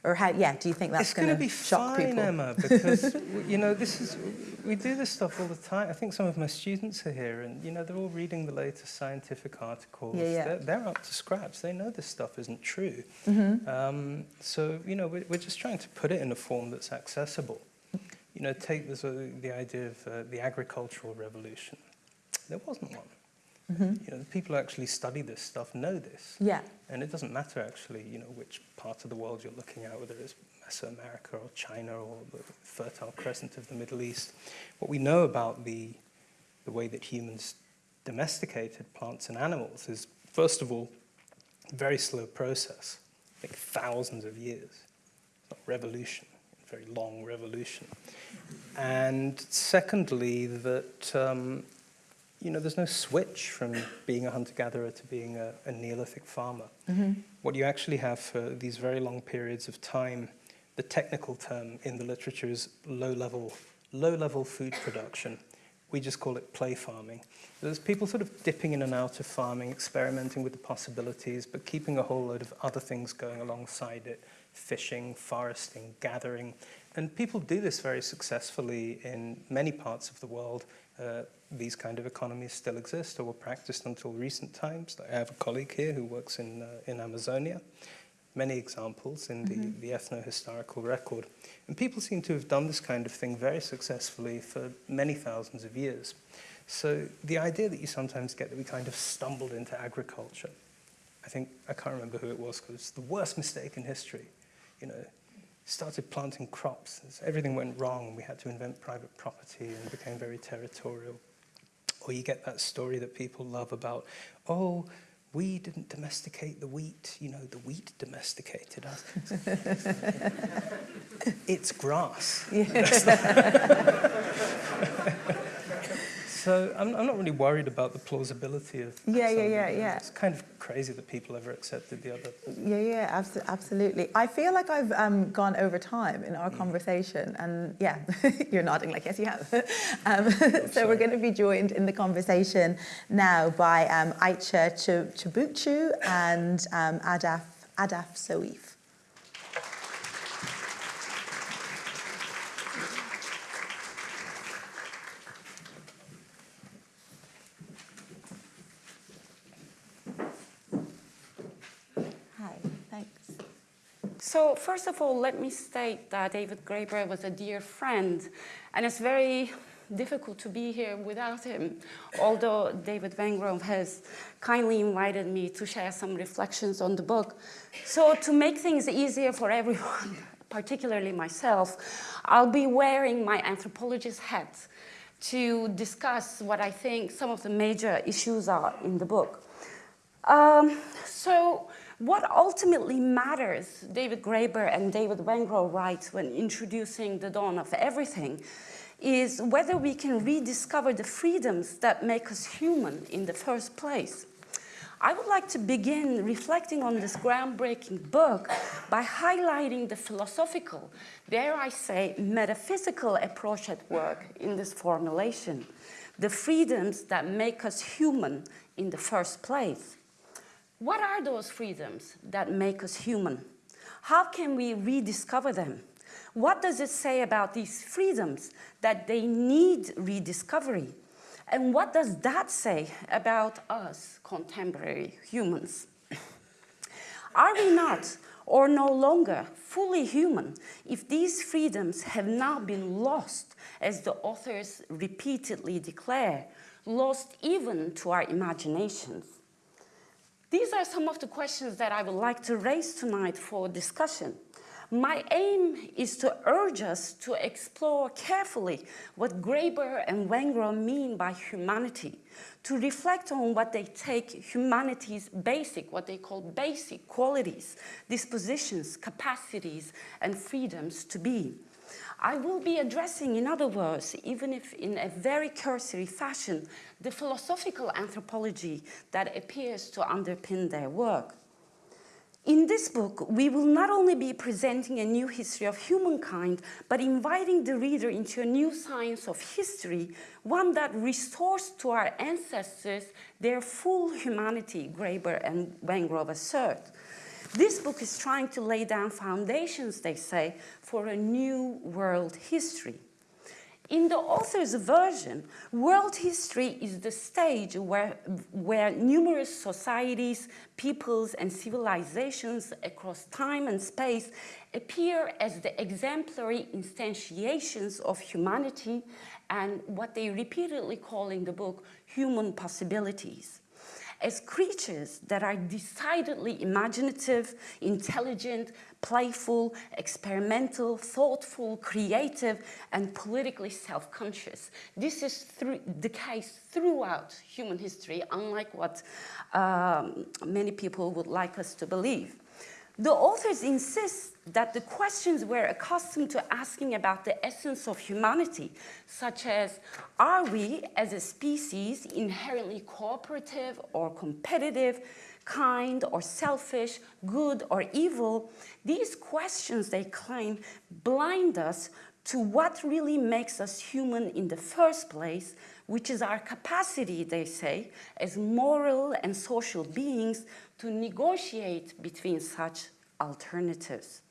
or how? Yeah, do you think that's it's going to be shock fine, people? Emma, because you know this is we do this stuff all the time. I think some of my students are here, and you know they're all reading the latest scientific articles. Yeah, yeah. They're, they're up to scratch. They know this stuff isn't true. Mm-hmm. Um, so you know we're, we're just trying to put it in a form that's accessible. You know, take this, uh, the idea of uh, the agricultural revolution. There wasn't one. You know, the people who actually study this stuff know this. Yeah. And it doesn't matter actually, you know, which part of the world you're looking at, whether it's Mesoamerica or China or the Fertile Crescent of the Middle East. What we know about the, the way that humans domesticated plants and animals is, first of all, a very slow process, like thousands of years. It's Not revolution, very long revolution. And secondly, that um, you know, there's no switch from being a hunter-gatherer to being a, a Neolithic farmer. What you actually have for these very long periods of time, the technical term in the literature is low-level, low-level food production. We just call it play farming. There's people sort of dipping in and out of farming, experimenting with the possibilities, but keeping a whole load of other things going alongside it, fishing, foresting, gathering. And people do this very successfully in many parts of the world. Uh, these kind of economies still exist or were practiced until recent times. I have a colleague here who works in, uh, in Amazonia. Many examples in the, the ethno-historical record. And people seem to have done this kind of thing very successfully for many thousands of years. So the idea that you sometimes get that we kind of stumbled into agriculture, I think, I can't remember who it was, because it's the worst mistake in history. You know, started planting crops, everything went wrong, we had to invent private property and became very territorial. Or you get that story that people love about, oh, we didn't domesticate the wheat, you know, the wheat domesticated us. it's grass. Yeah. so I'm, I'm not really worried about the plausibility of Yeah, yeah, yeah, yeah. It's kind of crazy that people ever accepted the other. Yeah, yeah, abso- absolutely. I feel like I've um, gone over time in Mm. our conversation, and yeah, you're nodding like yes, you have. um, so sorry. we're going to be joined in the conversation now by um, Ayça Ch- Çubukçu and um, Ahdaf Ahdaf Soueif. So first of all, let me state that David Graeber was a dear friend, and it's very difficult to be here without him, although David Wengrow has kindly invited me to share some reflections on the book. So to make things easier for everyone, particularly myself, I'll be wearing my anthropologist hat to discuss what I think some of the major issues are in the book. Um, so what ultimately matters, David Graeber and David Wengrow write when introducing the dawn of everything, is whether we can rediscover the freedoms that make us human in the first place. I would like to begin reflecting on this groundbreaking book by highlighting the philosophical, dare I say, metaphysical approach at work in this formulation, the freedoms that make us human in the first place. What are those freedoms that make us human? How can we rediscover them? What does it say about these freedoms that they need rediscovery? And what does that say about us contemporary humans? Are we not, or no longer, fully human if these freedoms have now been lost, as the authors repeatedly declare, lost even to our imaginations? These are some of the questions that I would like to raise tonight for discussion. My aim is to urge us to explore carefully what Graeber and Wengrow mean by humanity, to reflect on what they take humanity's basic, what they call basic qualities, dispositions, capacities, and freedoms to be. I will be addressing, in other words, even if in a very cursory fashion, the philosophical anthropology that appears to underpin their work. In this book, we will not only be presenting a new history of humankind, but inviting the reader into a new science of history, one that restores to our ancestors their full humanity, Graeber and Wengrow assert. This book is trying to lay down foundations, they say, for a new world history. In the author's version, world history is the stage where, where numerous societies, peoples, and civilizations across time and space appear as the exemplary instantiations of humanity and what they repeatedly call in the book human possibilities as creatures that are decidedly imaginative, intelligent, playful, experimental, thoughtful, creative, and politically self-conscious. This is the case throughout human history, unlike what um, many people would like us to believe. The authors insist that the questions we're accustomed to asking about the essence of humanity, such as, are we as a species inherently cooperative or competitive, kind or selfish, good or evil, these questions, they claim, blind us to what really makes us human in the first place, which is our capacity, they say, as moral and social beings to negotiate between such alternatives.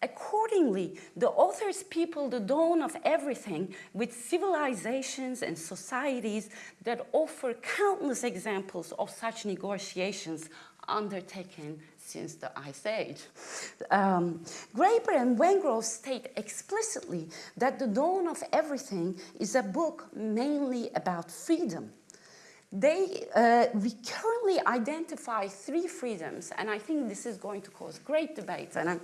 Accordingly, the authors people the dawn of everything with civilizations and societies that offer countless examples of such negotiations undertaken since the Ice Age. Um, Graeber and Wengrow state explicitly that The Dawn of Everything is a book mainly about freedom. They uh, recurrently identify three freedoms, and I think this is going to cause great debate. And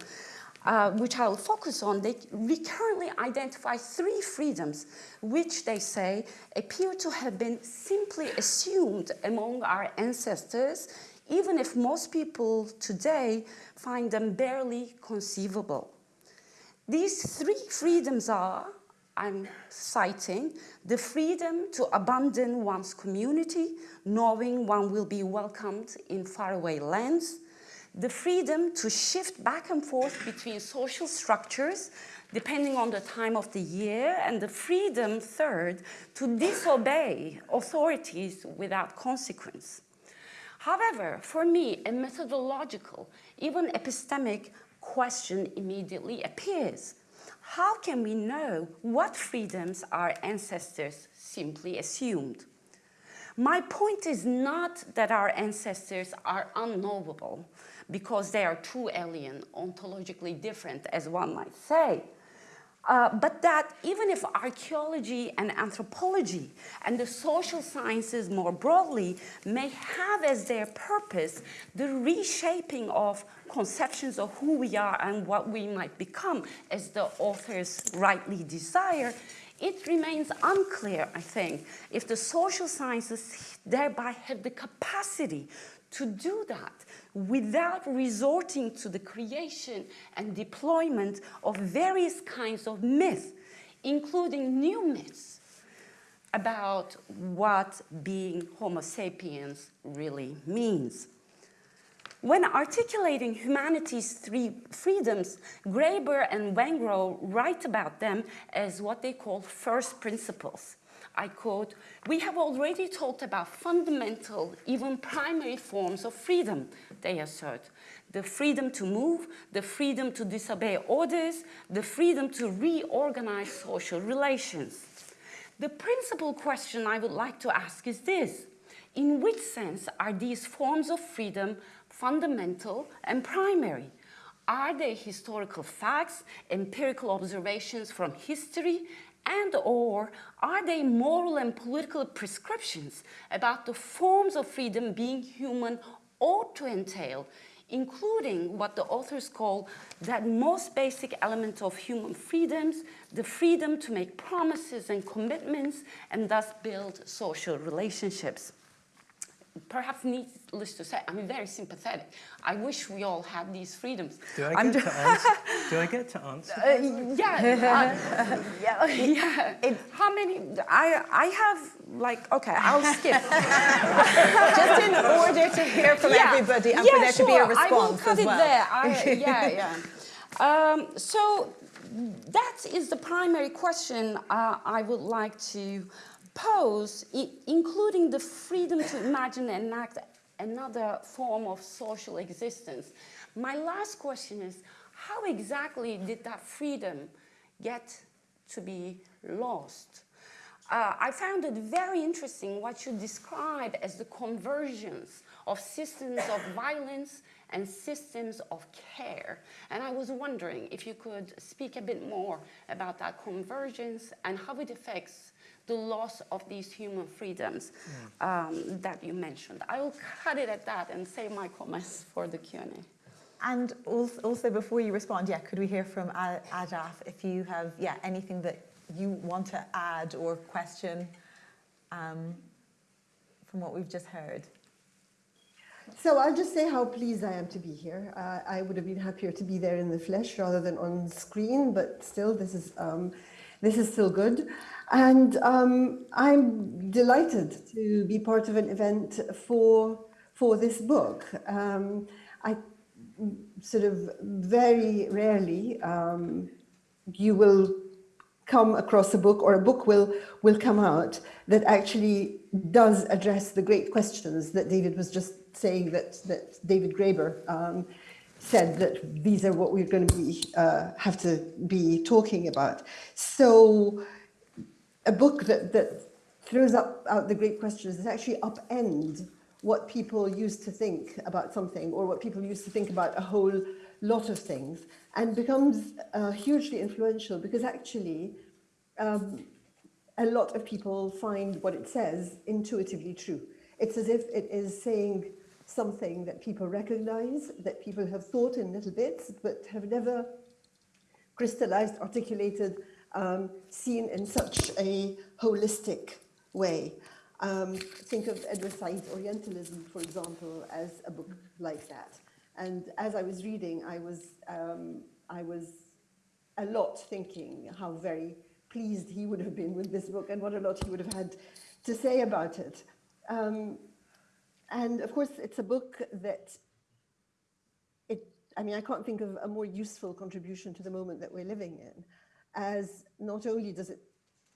uh, which I'll focus on, they recurrently identify three freedoms, which they say appear to have been simply assumed among our ancestors, even if most people today find them barely conceivable. These three freedoms are, I'm citing, the freedom to abandon one's community, knowing one will be welcomed in faraway lands, the freedom to shift back and forth between social structures depending on the time of the year, and the freedom, third, to disobey authorities without consequence. However, for me, a methodological, even epistemic question immediately appears. How can we know what freedoms our ancestors simply assumed? My point is not that our ancestors are unknowable, because they are too alien, ontologically different, as one might say. Uh, but that even if archaeology and anthropology and the social sciences more broadly may have as their purpose the reshaping of conceptions of who we are and what we might become as the authors rightly desire, it remains unclear, I think, if the social sciences thereby have the capacity to do that without resorting to the creation and deployment of various kinds of myths, including new myths about what being Homo sapiens really means. When articulating humanity's three freedoms, Graeber and Wengrow write about them as what they call first principles. I quote, we have already talked about fundamental, even primary forms of freedom, they assert. The freedom to move, the freedom to disobey orders, the freedom to reorganize social relations. The principal question I would like to ask is this. In which sense are these forms of freedom fundamental and primary? Are they historical facts, empirical observations from history, and or are they moral and political prescriptions about the forms of freedom being human ought to entail, including what the authors call that most basic element of human freedoms, the freedom to make promises and commitments and thus build social relationships perhaps needless to say, I'm very sympathetic. I wish we all had these freedoms. Do I get to answer? Do I get to answer? Uh, yeah, uh, yeah, yeah. It, How many? I I have like okay, I'll skip. Just in order to hear from yeah. everybody and yeah, for there sure. to be a response I will cut as it well. there. I, yeah, yeah. Um, so that is the primary question uh, I would like to pose, including the freedom to imagine and enact another form of social existence. My last question is, how exactly did that freedom get to be lost? Uh, I found it very interesting what you describe as the convergence of systems of violence and systems of care. And I was wondering if you could speak a bit more about that convergence and how it affects the loss of these human freedoms um, that you mentioned. I will cut it at that and save my comments for the Q&A. And als- also, before you respond, yeah, could we hear from A- Ahdaf if you have, yeah, anything that you want to add or question um, from what we've just heard? So I'll just say how pleased I am to be here. Uh, I would have been happier to be there in the flesh rather than on screen, but still, this is um, this is still good, and um, I'm delighted to be part of an event for for this book. Um, I sort of very rarely um, you will come across a book or a book will will come out that actually does address the great questions that David was just saying that that David Graeber um, said that these are what we're going to be uh, have to be talking about. So a book that that throws up out the great questions that actually upend what people used to think about something or what people used to think about a whole lot of things and becomes uh, hugely influential because actually um, a lot of people find what it says intuitively true. It's as if it is saying something that people recognize, that people have thought in little bits, but have never crystallized, articulated, um, seen in such a holistic way. Um, think of Edward Said's Orientalism, for example, as a book like that. And as I was reading, I was, um, I was a lot thinking how very pleased he would have been with this book and what a lot he would have had to say about it. Um, and of course, it's a book that it, I mean, I can't think of a more useful contribution to the moment that we're living in, as not only does it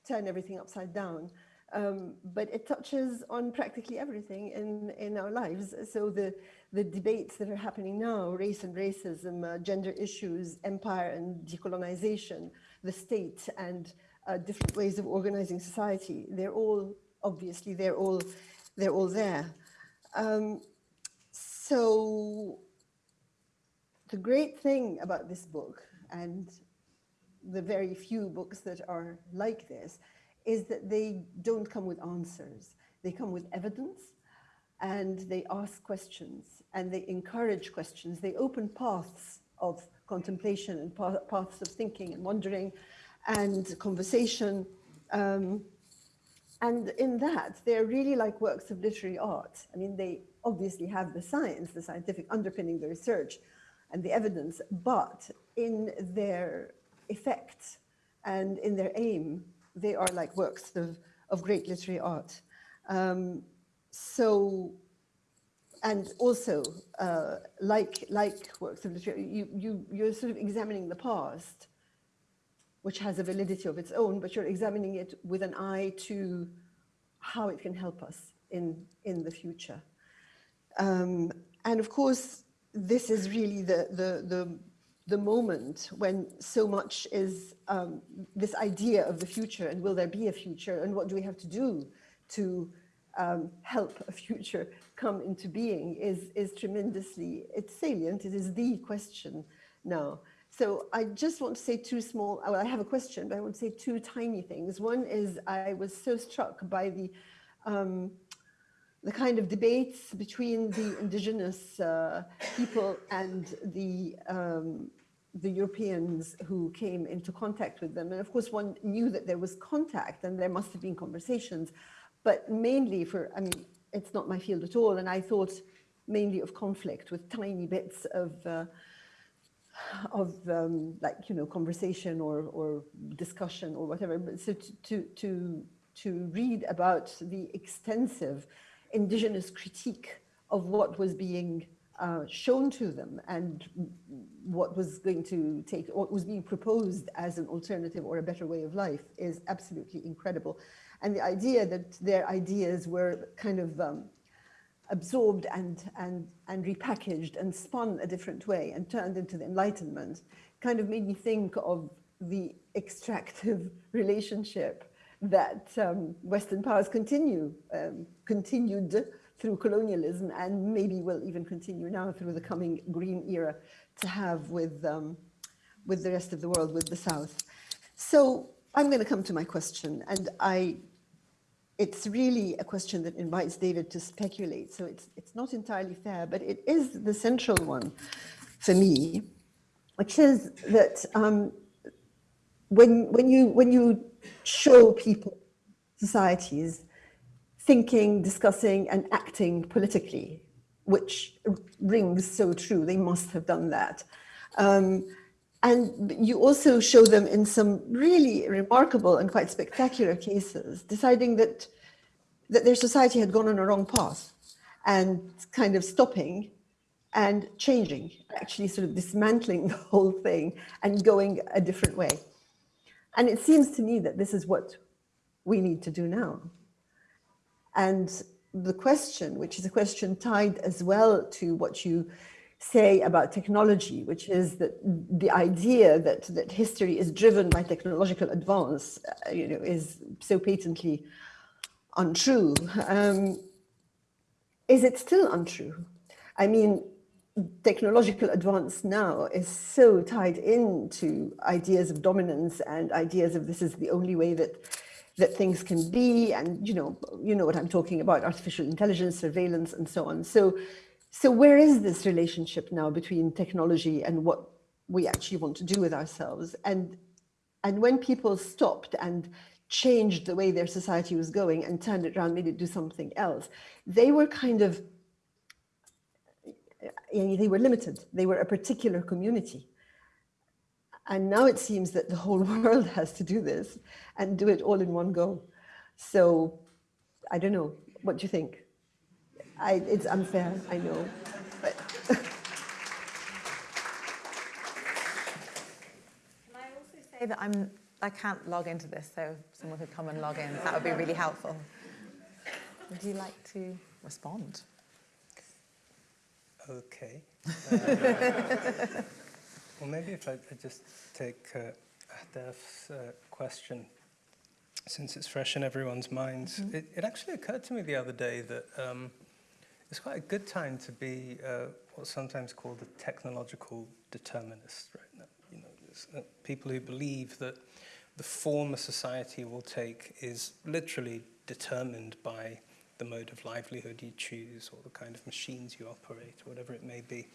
turn everything upside down, um, but it touches on practically everything in, in our lives. So the, the debates that are happening now, race and racism, uh, gender issues, empire and decolonization, the state and uh, different ways of organizing society, they're all, obviously, they're all, they're all there. Um, so the great thing about this book and the very few books that are like this is that they don't come with answers. They come with evidence and they ask questions and they encourage questions. They open paths of contemplation and paths of thinking and wondering and conversation. Um, and in that, they're really like works of literary art. I mean, they obviously have the science, the scientific underpinning, the research, and the evidence, but in their effect and in their aim, they are like works of, of great literary art. Um, so, and also, uh, like, like works of literature, you, you, you're sort of examining the past, which has a validity of its own, but you're examining it with an eye to how it can help us in, in the future. Um, and of course, this is really the, the, the, the moment when so much is um, this idea of the future and will there be a future and what do we have to do to um, help a future come into being is, is tremendously, it's salient, it is the question now. So I just want to say two small, well, I have a question, but I want to say two tiny things. One is I was so struck by the, um, the kind of debates between the indigenous uh, people and the, um, the Europeans who came into contact with them. And of course, one knew that there was contact and there must have been conversations, but mainly for, I mean, it's not my field at all. And I thought mainly of conflict with tiny bits of, uh, of um, like, you know, conversation or, or discussion or whatever. But so to, to, to, to read about the extensive indigenous critique of what was being uh, shown to them and what was going to take, what was being proposed as an alternative or a better way of life is absolutely incredible. And the idea that their ideas were kind of um, absorbed and, and, and repackaged and spun a different way and turned into the Enlightenment kind of made me think of the extractive relationship that um, Western powers continue, um, continued through colonialism and maybe will even continue now through the coming green era to have with, um, with the rest of the world, with the South. So I'm going to come to my question. And I it's really a question that invites David to speculate. So it's, it's not entirely fair, but it is the central one for me, which is that um, when, when, you, when you show people, societies, thinking, discussing, and acting politically, which rings so true, they must have done that. Um, and you also show them in some really remarkable and quite spectacular cases, deciding that, that their society had gone on a wrong path and kind of stopping and changing, actually sort of dismantling the whole thing and going a different way. And it seems to me that this is what we need to do now. And the question, which is a question tied as well to what you say about technology, which is that the idea that, that history is driven by technological advance, uh, you know, is so patently untrue. Um, is it still untrue? I mean, technological advance now is so tied into ideas of dominance and ideas of this is the only way that that things can be and you know you know what i'm talking about artificial intelligence surveillance and so on. So so where is this relationship now between technology and what we actually want to do with ourselves? And and when people stopped and changed the way their society was going and turned it around made it do something else they were kind of they were limited. They were a particular community and now it seems that the whole world has to do this and do it all in one go. So I don't know. What do you think? I, it's unfair, I know. But Can I also say that I'm, I can't log into this, so if someone could come and log in. That would be really helpful. Would you like to respond? Okay. Uh, well, maybe if I, I just take uh, Ahdaf's uh, question, since it's fresh in everyone's minds. Mm-hmm. It, it actually occurred to me the other day that um, it's quite a good time to be uh, what's sometimes called a technological determinist, right? now. You know, uh, people who believe that the form a society will take is literally determined by the mode of livelihood you choose or the kind of machines you operate, or whatever it may be.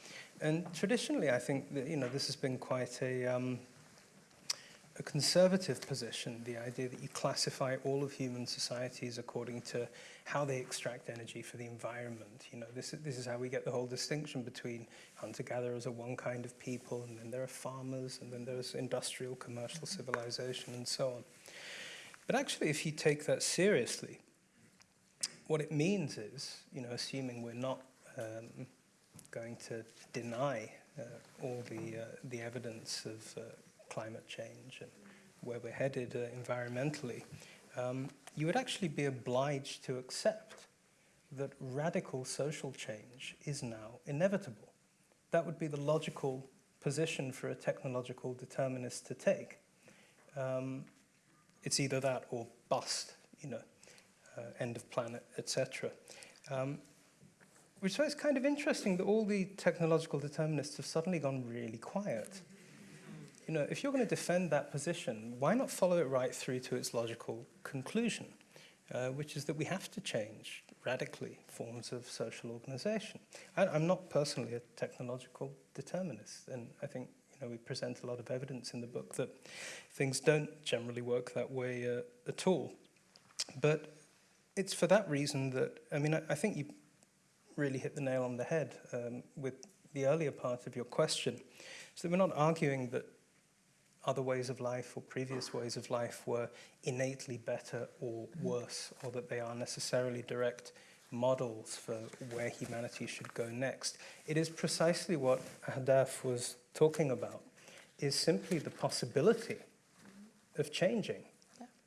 And traditionally, I think that, you know, this has been quite a, um, a conservative position, the idea that you classify all of human societies according to how they extract energy for the environment. You know, this this is how we get the whole distinction between hunter-gatherers are one kind of people, and then there are farmers, and then there's industrial, commercial civilization, and so on. But actually, if you take that seriously, what it means is, you know, assuming we're not um, going to deny uh, all the, uh, the evidence of uh, climate change and where we're headed uh, environmentally, um, you would actually be obliged to accept that radical social change is now inevitable. That would be the logical position for a technological determinist to take. Um, it's either that or bust, you know, end of planet, etc. Um, which is kind of interesting that all the technological determinists have suddenly gone really quiet. You know, if you're going to defend that position, why not follow it right through to its logical conclusion, uh, which is that we have to change radically forms of social organization. I, I'm not personally a technological determinist, and I think you know, we present a lot of evidence in the book that things don't generally work that way uh, at all. But it's for that reason that, I mean, I, I think you really hit the nail on the head um, with the earlier part of your question. So we're not arguing that other ways of life or previous ways of life were innately better or worse, or that they are necessarily direct models for where humanity should go next. It is precisely what Ahdaf was talking about, is simply the possibility of changing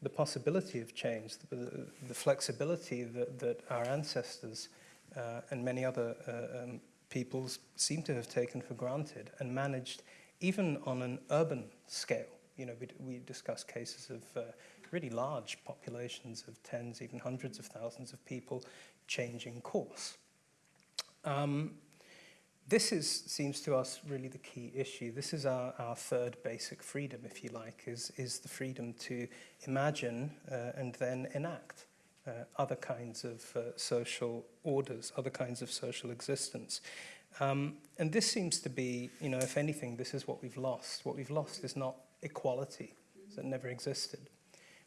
the possibility of change, the, the flexibility that, that our ancestors uh, and many other uh, um, peoples seem to have taken for granted and managed even on an urban scale. You know, we, we discuss cases of uh, really large populations of tens, even hundreds of thousands of people changing course. Um, this is, seems to us really the key issue. This is our, our third basic freedom, if you like, is, is the freedom to imagine uh, and then enact. uh, other kinds of uh, social orders, other kinds of social existence. Um, and this seems to be, you know, if anything, this is what we've lost. What we've lost is not equality, that never existed.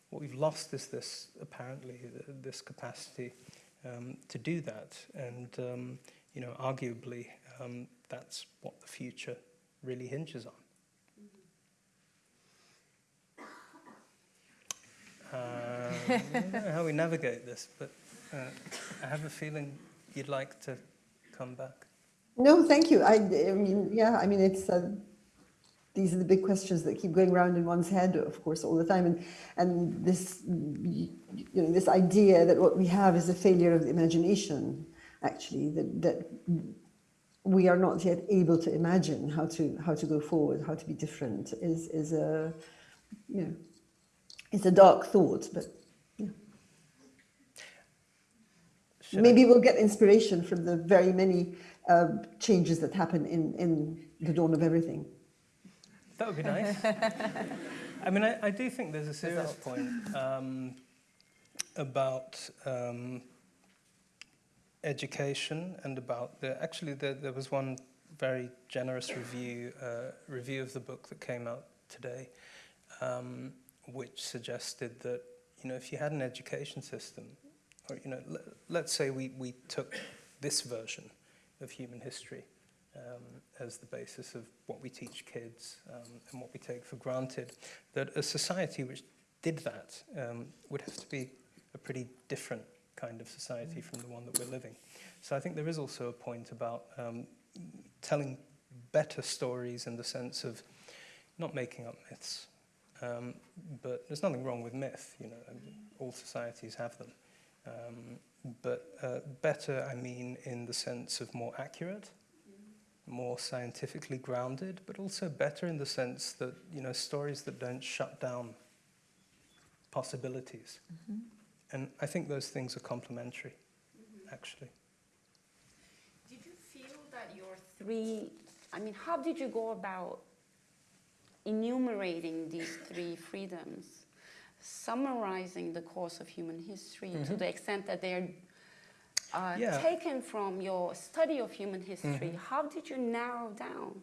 What we've lost is this, apparently, this capacity um, to do that. And, um, you know, arguably, um, that's what the future really hinges on. Uh, I don't know how we navigate this, but uh, I have a feeling you'd like to come back. No, thank you. I, I mean, yeah, I mean, it's uh, these are the big questions that keep going around in one's head, of course, all the time. And and this, you know, this idea that what we have is a failure of the imagination, actually, that that we are not yet able to imagine how to how to go forward, how to be different, is is a, you know, it's a dark thought, but. Should I- Maybe we'll get inspiration from the very many uh, changes that happen in, in the dawn of everything. That would be nice. I mean, I, I do think there's a serious point um, about um, education and about the. Actually, there, there was one very generous review uh, review of the book that came out today, um, which suggested that you know if you had an education system, or you know, let, let's say we we took this version of human history um, as the basis of what we teach kids um, and what we take for granted, that a society which did that um, would have to be a pretty different kind of society from the one that we're living. So I think there is also a point about um, telling better stories in the sense of not making up myths. Um, but there's nothing wrong with myth, you know, all societies have them. Um, but uh, better, I mean, in the sense of more accurate, more scientifically grounded, but also better in the sense that, you know, stories that don't shut down possibilities. And I think those things are complementary, actually. Did you feel that your three, I mean, how did you go about enumerating these three freedoms, summarizing the course of human history to the extent that they're uh, Yeah. taken from your study of human history? How did you narrow down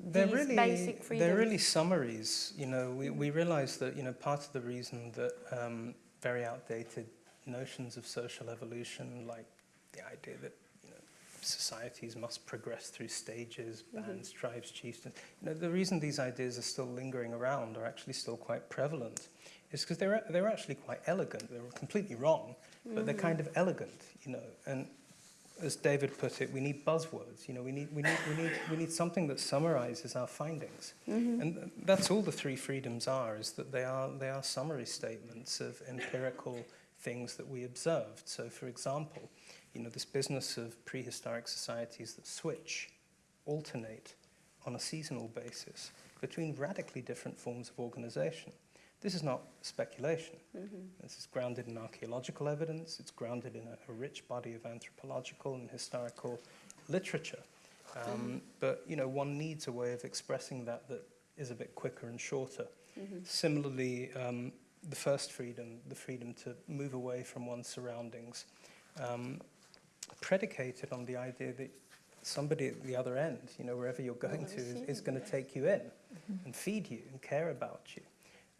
They're these really, basic freedoms? they're really summaries. You know, we, we realize that, you know, part of the reason that um, very outdated notions of social evolution, like the idea that, you know, societies must progress through stages, mm-hmm. bands, tribes, chieftains, you know, the reason these ideas are still lingering around are actually still quite prevalent is because they're, they're actually quite elegant. They're completely wrong, but they're mm. kind of elegant, you know, and as David put it, we need buzzwords. You know, we need, we need, we need, we need something that summarizes our findings. Mm-hmm. And that's all the three freedoms are, is that they are, they are summary statements of empirical things that we observed. So, for example, you know, this business of prehistoric societies that switch, alternate on a seasonal basis between radically different forms of organization. This is not speculation. This is grounded in archaeological evidence. It's grounded in a, a rich body of anthropological and historical literature. Um, But you know, one needs a way of expressing that that is a bit quicker and shorter. Similarly, um, the first freedom, the freedom to move away from one's surroundings, um, predicated on the idea that somebody at the other end, you know, wherever you're going to, is, is going to take you in and feed you and care about you.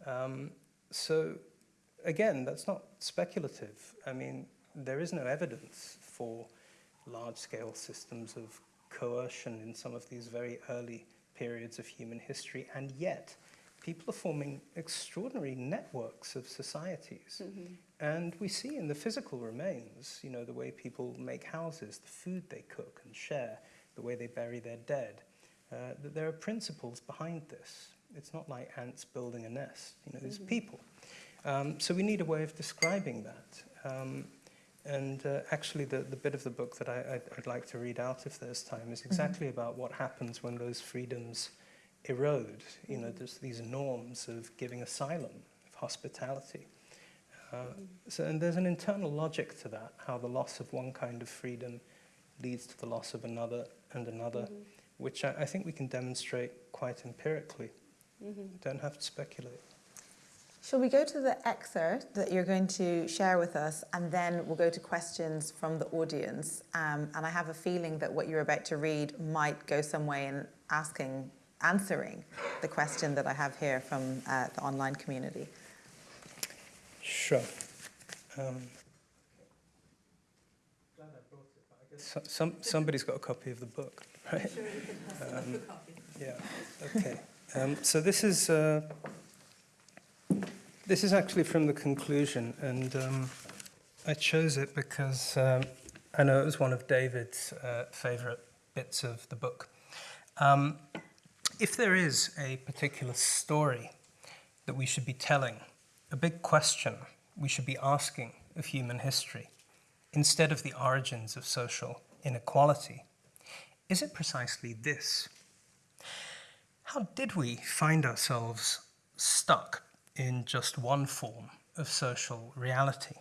Um, so, again, that's not speculative. I mean, there is no evidence for large scale systems of coercion in some of these very early periods of human history, and yet people are forming extraordinary networks of societies. And we see in the physical remains, you know, the way people make houses, the food they cook and share, the way they bury their dead, uh, that there are principles behind this. It's not like ants building a nest, you know, there's people. Um, so we need a way of describing that. Um, and uh, actually, the, the bit of the book that I, I'd, I'd like to read out if there's time is exactly about what happens when those freedoms erode. You know, there's these norms of giving asylum, of hospitality. Uh, so, and there's an internal logic to that, how the loss of one kind of freedom leads to the loss of another and another, which I, I think we can demonstrate quite empirically. Don't have to speculate. Shall we go to the excerpt that you're going to share with us, and then we'll go to questions from the audience? Um, and I have a feeling that what you're about to read might go some way in asking, answering the question that I have here from uh, the online community. Sure. Um, glad I brought it, but I guess so- some, somebody's got a copy of the book, right? Um, Yeah, okay. Um, so this is, uh, this is actually from the conclusion, and um, I chose it because um, I know it was one of David's uh, favourite bits of the book. Um, if there is a particular story that we should be telling, a big question we should be asking of human history, instead of the origins of social inequality, is it precisely this? How did we find ourselves stuck in just one form of social reality?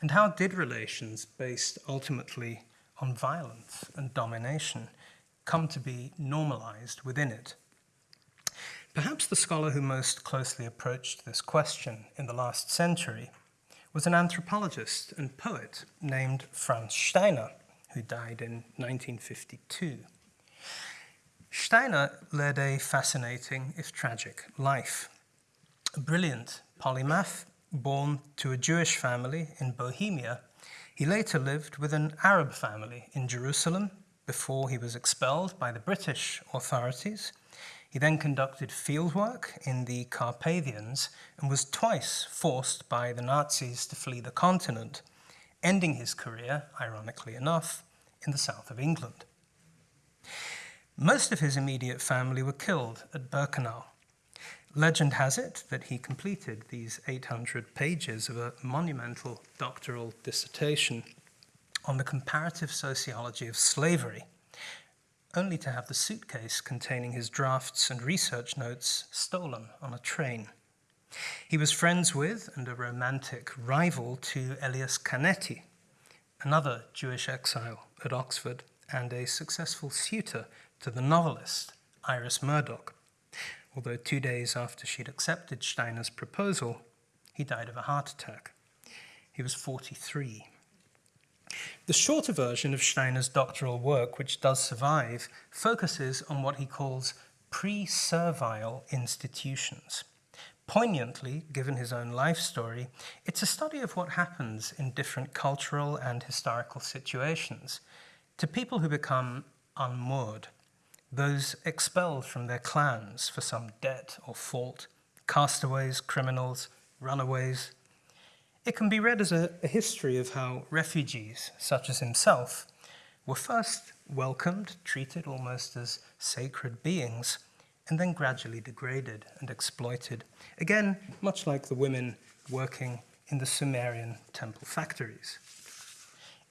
And how did relations based ultimately on violence and domination come to be normalized within it? Perhaps the scholar who most closely approached this question in the last century was an anthropologist and poet named Franz Steiner, who died in 1952. Steiner led a fascinating, if tragic, life. A brilliant polymath, born to a Jewish family in Bohemia, he later lived with an Arab family in Jerusalem before he was expelled by the British authorities. He then conducted fieldwork in the Carpathians and was twice forced by the Nazis to flee the continent, ending his career, ironically enough, in the south of England. Most of his immediate family were killed at Birkenau. Legend has it that he completed these 800 pages of a monumental doctoral dissertation on the comparative sociology of slavery, only to have the suitcase containing his drafts and research notes stolen on a train. He was friends with and a romantic rival to Elias Canetti, another Jewish exile at Oxford, and a successful suitor to the novelist Iris Murdoch. Although two days after she'd accepted Steiner's proposal, he died of a heart attack. He was 43. The shorter version of Steiner's doctoral work, which does survive, focuses on what he calls pre servile institutions. Poignantly, given his own life story, it's a study of what happens in different cultural and historical situations to people who become unmoored, those expelled from their clans for some debt or fault, castaways, criminals, runaways. It can be read as a, a history of how refugees, such as himself, were first welcomed, treated almost as sacred beings, and then gradually degraded and exploited. Again, much like the women working in the Sumerian temple factories.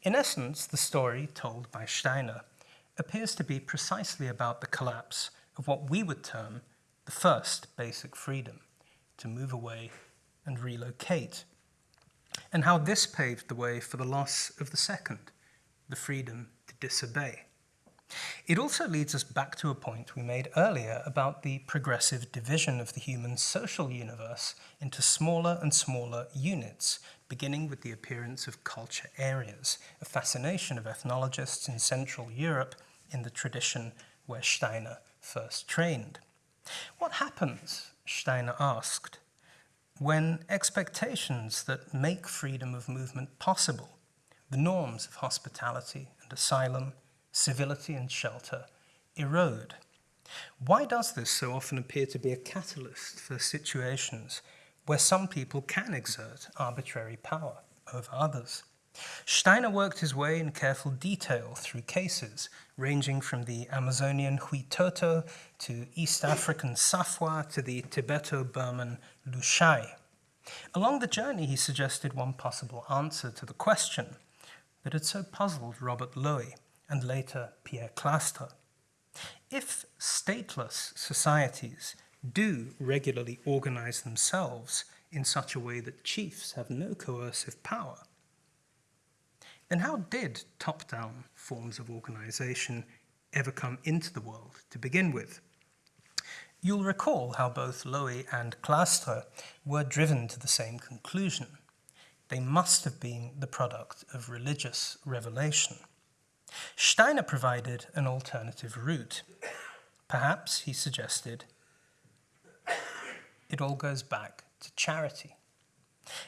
In essence, the story told by Steiner appears to be precisely about the collapse of what we would term the first basic freedom to move away and relocate, and how this paved the way for the loss of the second, the freedom to disobey. It also leads us back to a point we made earlier about the progressive division of the human social universe into smaller and smaller units, beginning with the appearance of culture areas, a fascination of ethnologists in Central Europe in the tradition where Steiner first trained. What happens, Steiner asked, when expectations that make freedom of movement possible, the norms of hospitality and asylum, civility and shelter, erode? Why does this so often appear to be a catalyst for situations where some people can exert arbitrary power over others? Steiner worked his way in careful detail through cases ranging from the Amazonian Huitoto to East African Safwa to the Tibeto Burman Lushai. Along the journey, he suggested one possible answer to the question that had so puzzled Robert Lowie and later Pierre Clastres. If stateless societies do regularly organize themselves in such a way that chiefs have no coercive power, then how did top down forms of organization ever come into the world to begin with? You'll recall how both Lowie and Clastres were driven to the same conclusion. They must have been the product of religious revelation. Steiner provided an alternative route. Perhaps, he suggested, it all goes back to charity.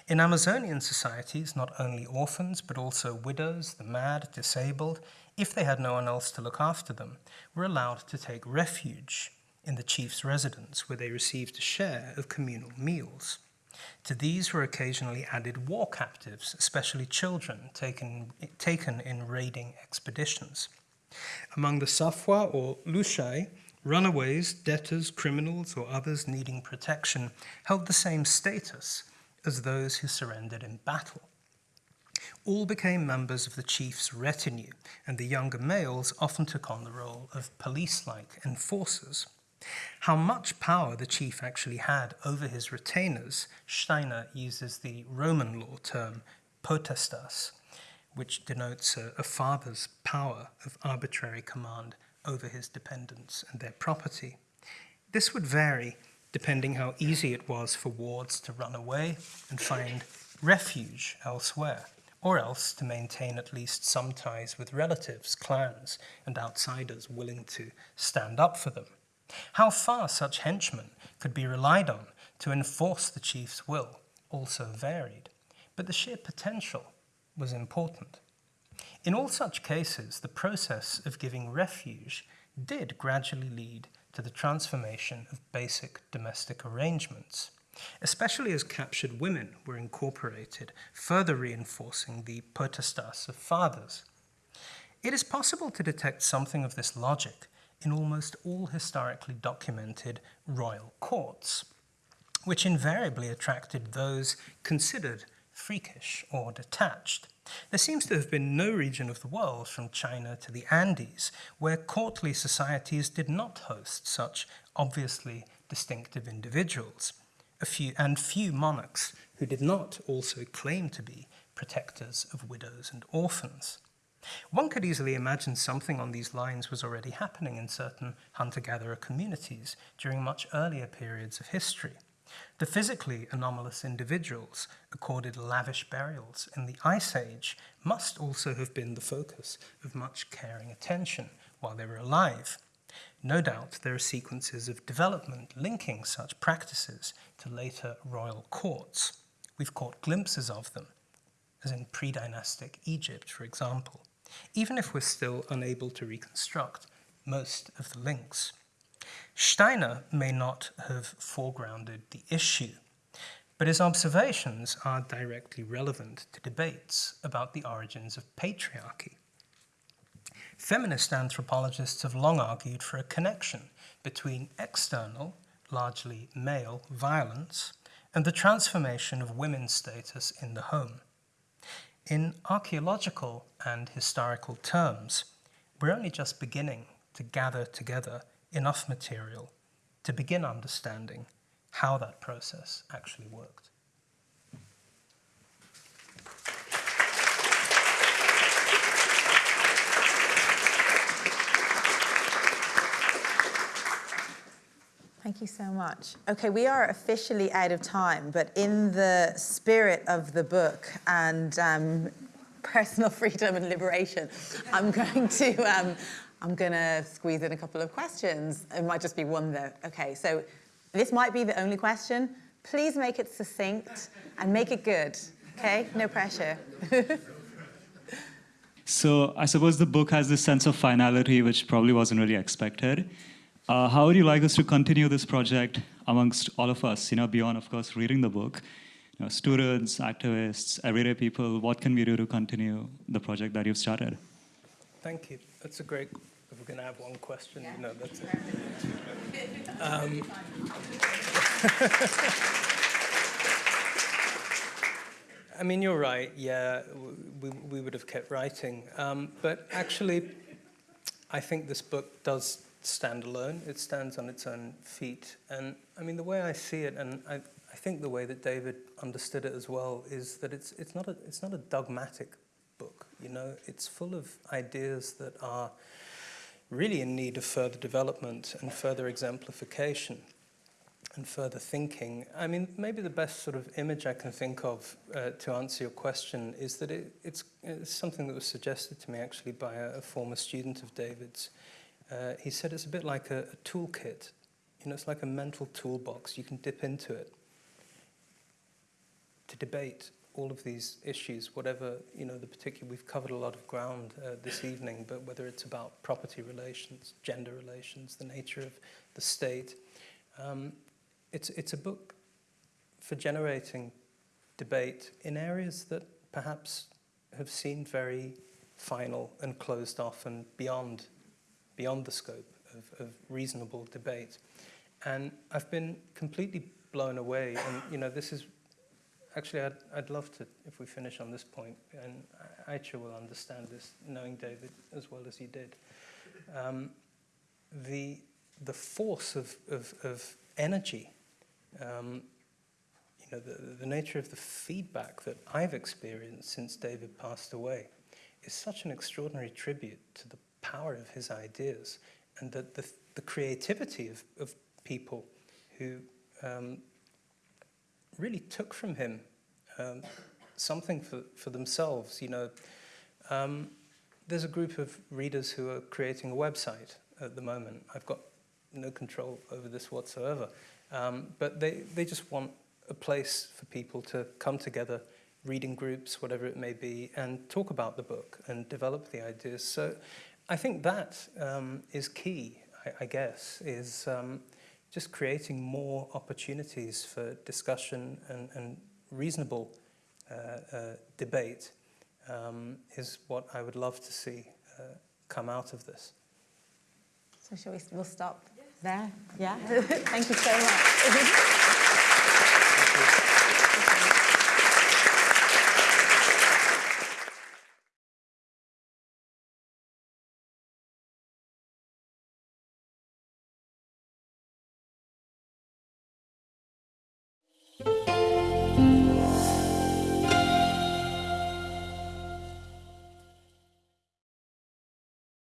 In Amazonian societies, not only orphans, but also widows, the mad, disabled, if they had no one else to look after them, were allowed to take refuge in the chief's residence, where they received a share of communal meals. To these were occasionally added war captives, especially children taken, taken in raiding expeditions. Among the Safwa or Lushai, runaways, debtors, criminals, or others needing protection held the same status as those who surrendered in battle. All became members of the chief's retinue, and the younger males often took on the role of police like enforcers. How much power the chief actually had over his retainers, Steiner uses the Roman law term potestas, which denotes a, a father's power of arbitrary command over his dependents and their property. This would vary depending how easy it was for wards to run away and find refuge elsewhere, or else to maintain at least some ties with relatives, clans, and outsiders willing to stand up for them. How far such henchmen could be relied on to enforce the chief's will also varied, but the sheer potential was important. In all such cases, the process of giving refuge did gradually lead to the transformation of basic domestic arrangements, especially as captured women were incorporated, further reinforcing the potestas of fathers. It is possible to detect something of this logic in almost all historically documented royal courts, which invariably attracted those considered freakish or detached. There seems to have been no region of the world, from China to the Andes, where courtly societies did not host such obviously distinctive individuals, a few, and few monarchs who did not also claim to be protectors of widows and orphans. One could easily imagine something on these lines was already happening in certain hunter gatherer communities during much earlier periods of history. The physically anomalous individuals accorded lavish burials in the Ice Age must also have been the focus of much caring attention while they were alive. No doubt there are sequences of development linking such practices to later royal courts. We've caught glimpses of them, as in pre dynastic Egypt, for example, even if we're still unable to reconstruct most of the links. Steiner may not have foregrounded the issue, but his observations are directly relevant to debates about the origins of patriarchy. Feminist anthropologists have long argued for a connection between external, largely male, violence and the transformation of women's status in the home. In archaeological and historical terms, we're only just beginning to gather together enough material to begin understanding how that process actually worked. Thank you so much. Okay, we are officially out of time, but in the spirit of the book and um, personal freedom and liberation, I'm going to um, I'm going to squeeze in a couple of questions. It might just be one though. Okay, so this might be the only question. Please make it succinct and make it good. Okay, no pressure. so I suppose the book has this sense of finality, which probably wasn't really expected. Uh, how would you like us to continue this project amongst all of us, you know, beyond, of course, reading the book? You know, students, activists, everyday people, what can we do to continue the project that you've started? Thank you. That's a great, going to have one question, yeah. you know, that's it. Um, I mean, you're right, yeah, we, we would have kept writing. Um, but actually, I think this book does stand alone. It stands on its own feet. And I mean, the way I see it, and I, I think the way that David understood it as well, is that it's, it's, not, a, it's not a dogmatic book. You know, it's full of ideas that are really in need of further development and further exemplification and further thinking. I mean, maybe the best sort of image I can think of uh, to answer your question is that it, it's, it's something that was suggested to me actually by a, a former student of David's. Uh, he said it's a bit like a, a toolkit. You know, it's like a mental toolbox. You can dip into it to debate all of these issues, whatever, you know, the particular, we've covered a lot of ground uh, this evening, but whether it's about property relations, gender relations, the nature of the state, um, it's, it's a book for generating debate in areas that perhaps have seemed very final and closed off and beyond, beyond the scope of, of reasonable debate. And I've been completely blown away, and, you know, this is Actually, I'd, I'd love to, if we finish on this point, and Ayça will understand this, knowing David as well as he did. Um, the, the force of, of, of energy, um, you know, the, the nature of the feedback that I've experienced since David passed away is such an extraordinary tribute to the power of his ideas and the, the, the creativity of, of people who um, really took from him um, something for, for themselves. You know, um, there's a group of readers who are creating a website at the moment. I've got no control over this whatsoever. Um, but they, they just want a place for people to come together, reading groups, whatever it may be, and talk about the book and develop the ideas. So I think that um, is key, I, I guess, is um, just creating more opportunities for discussion and, and reasonable uh, uh, debate um, is what I would love to see uh, come out of this. So shall we, we'll stop there? Yeah? Thank you so much. Thank you.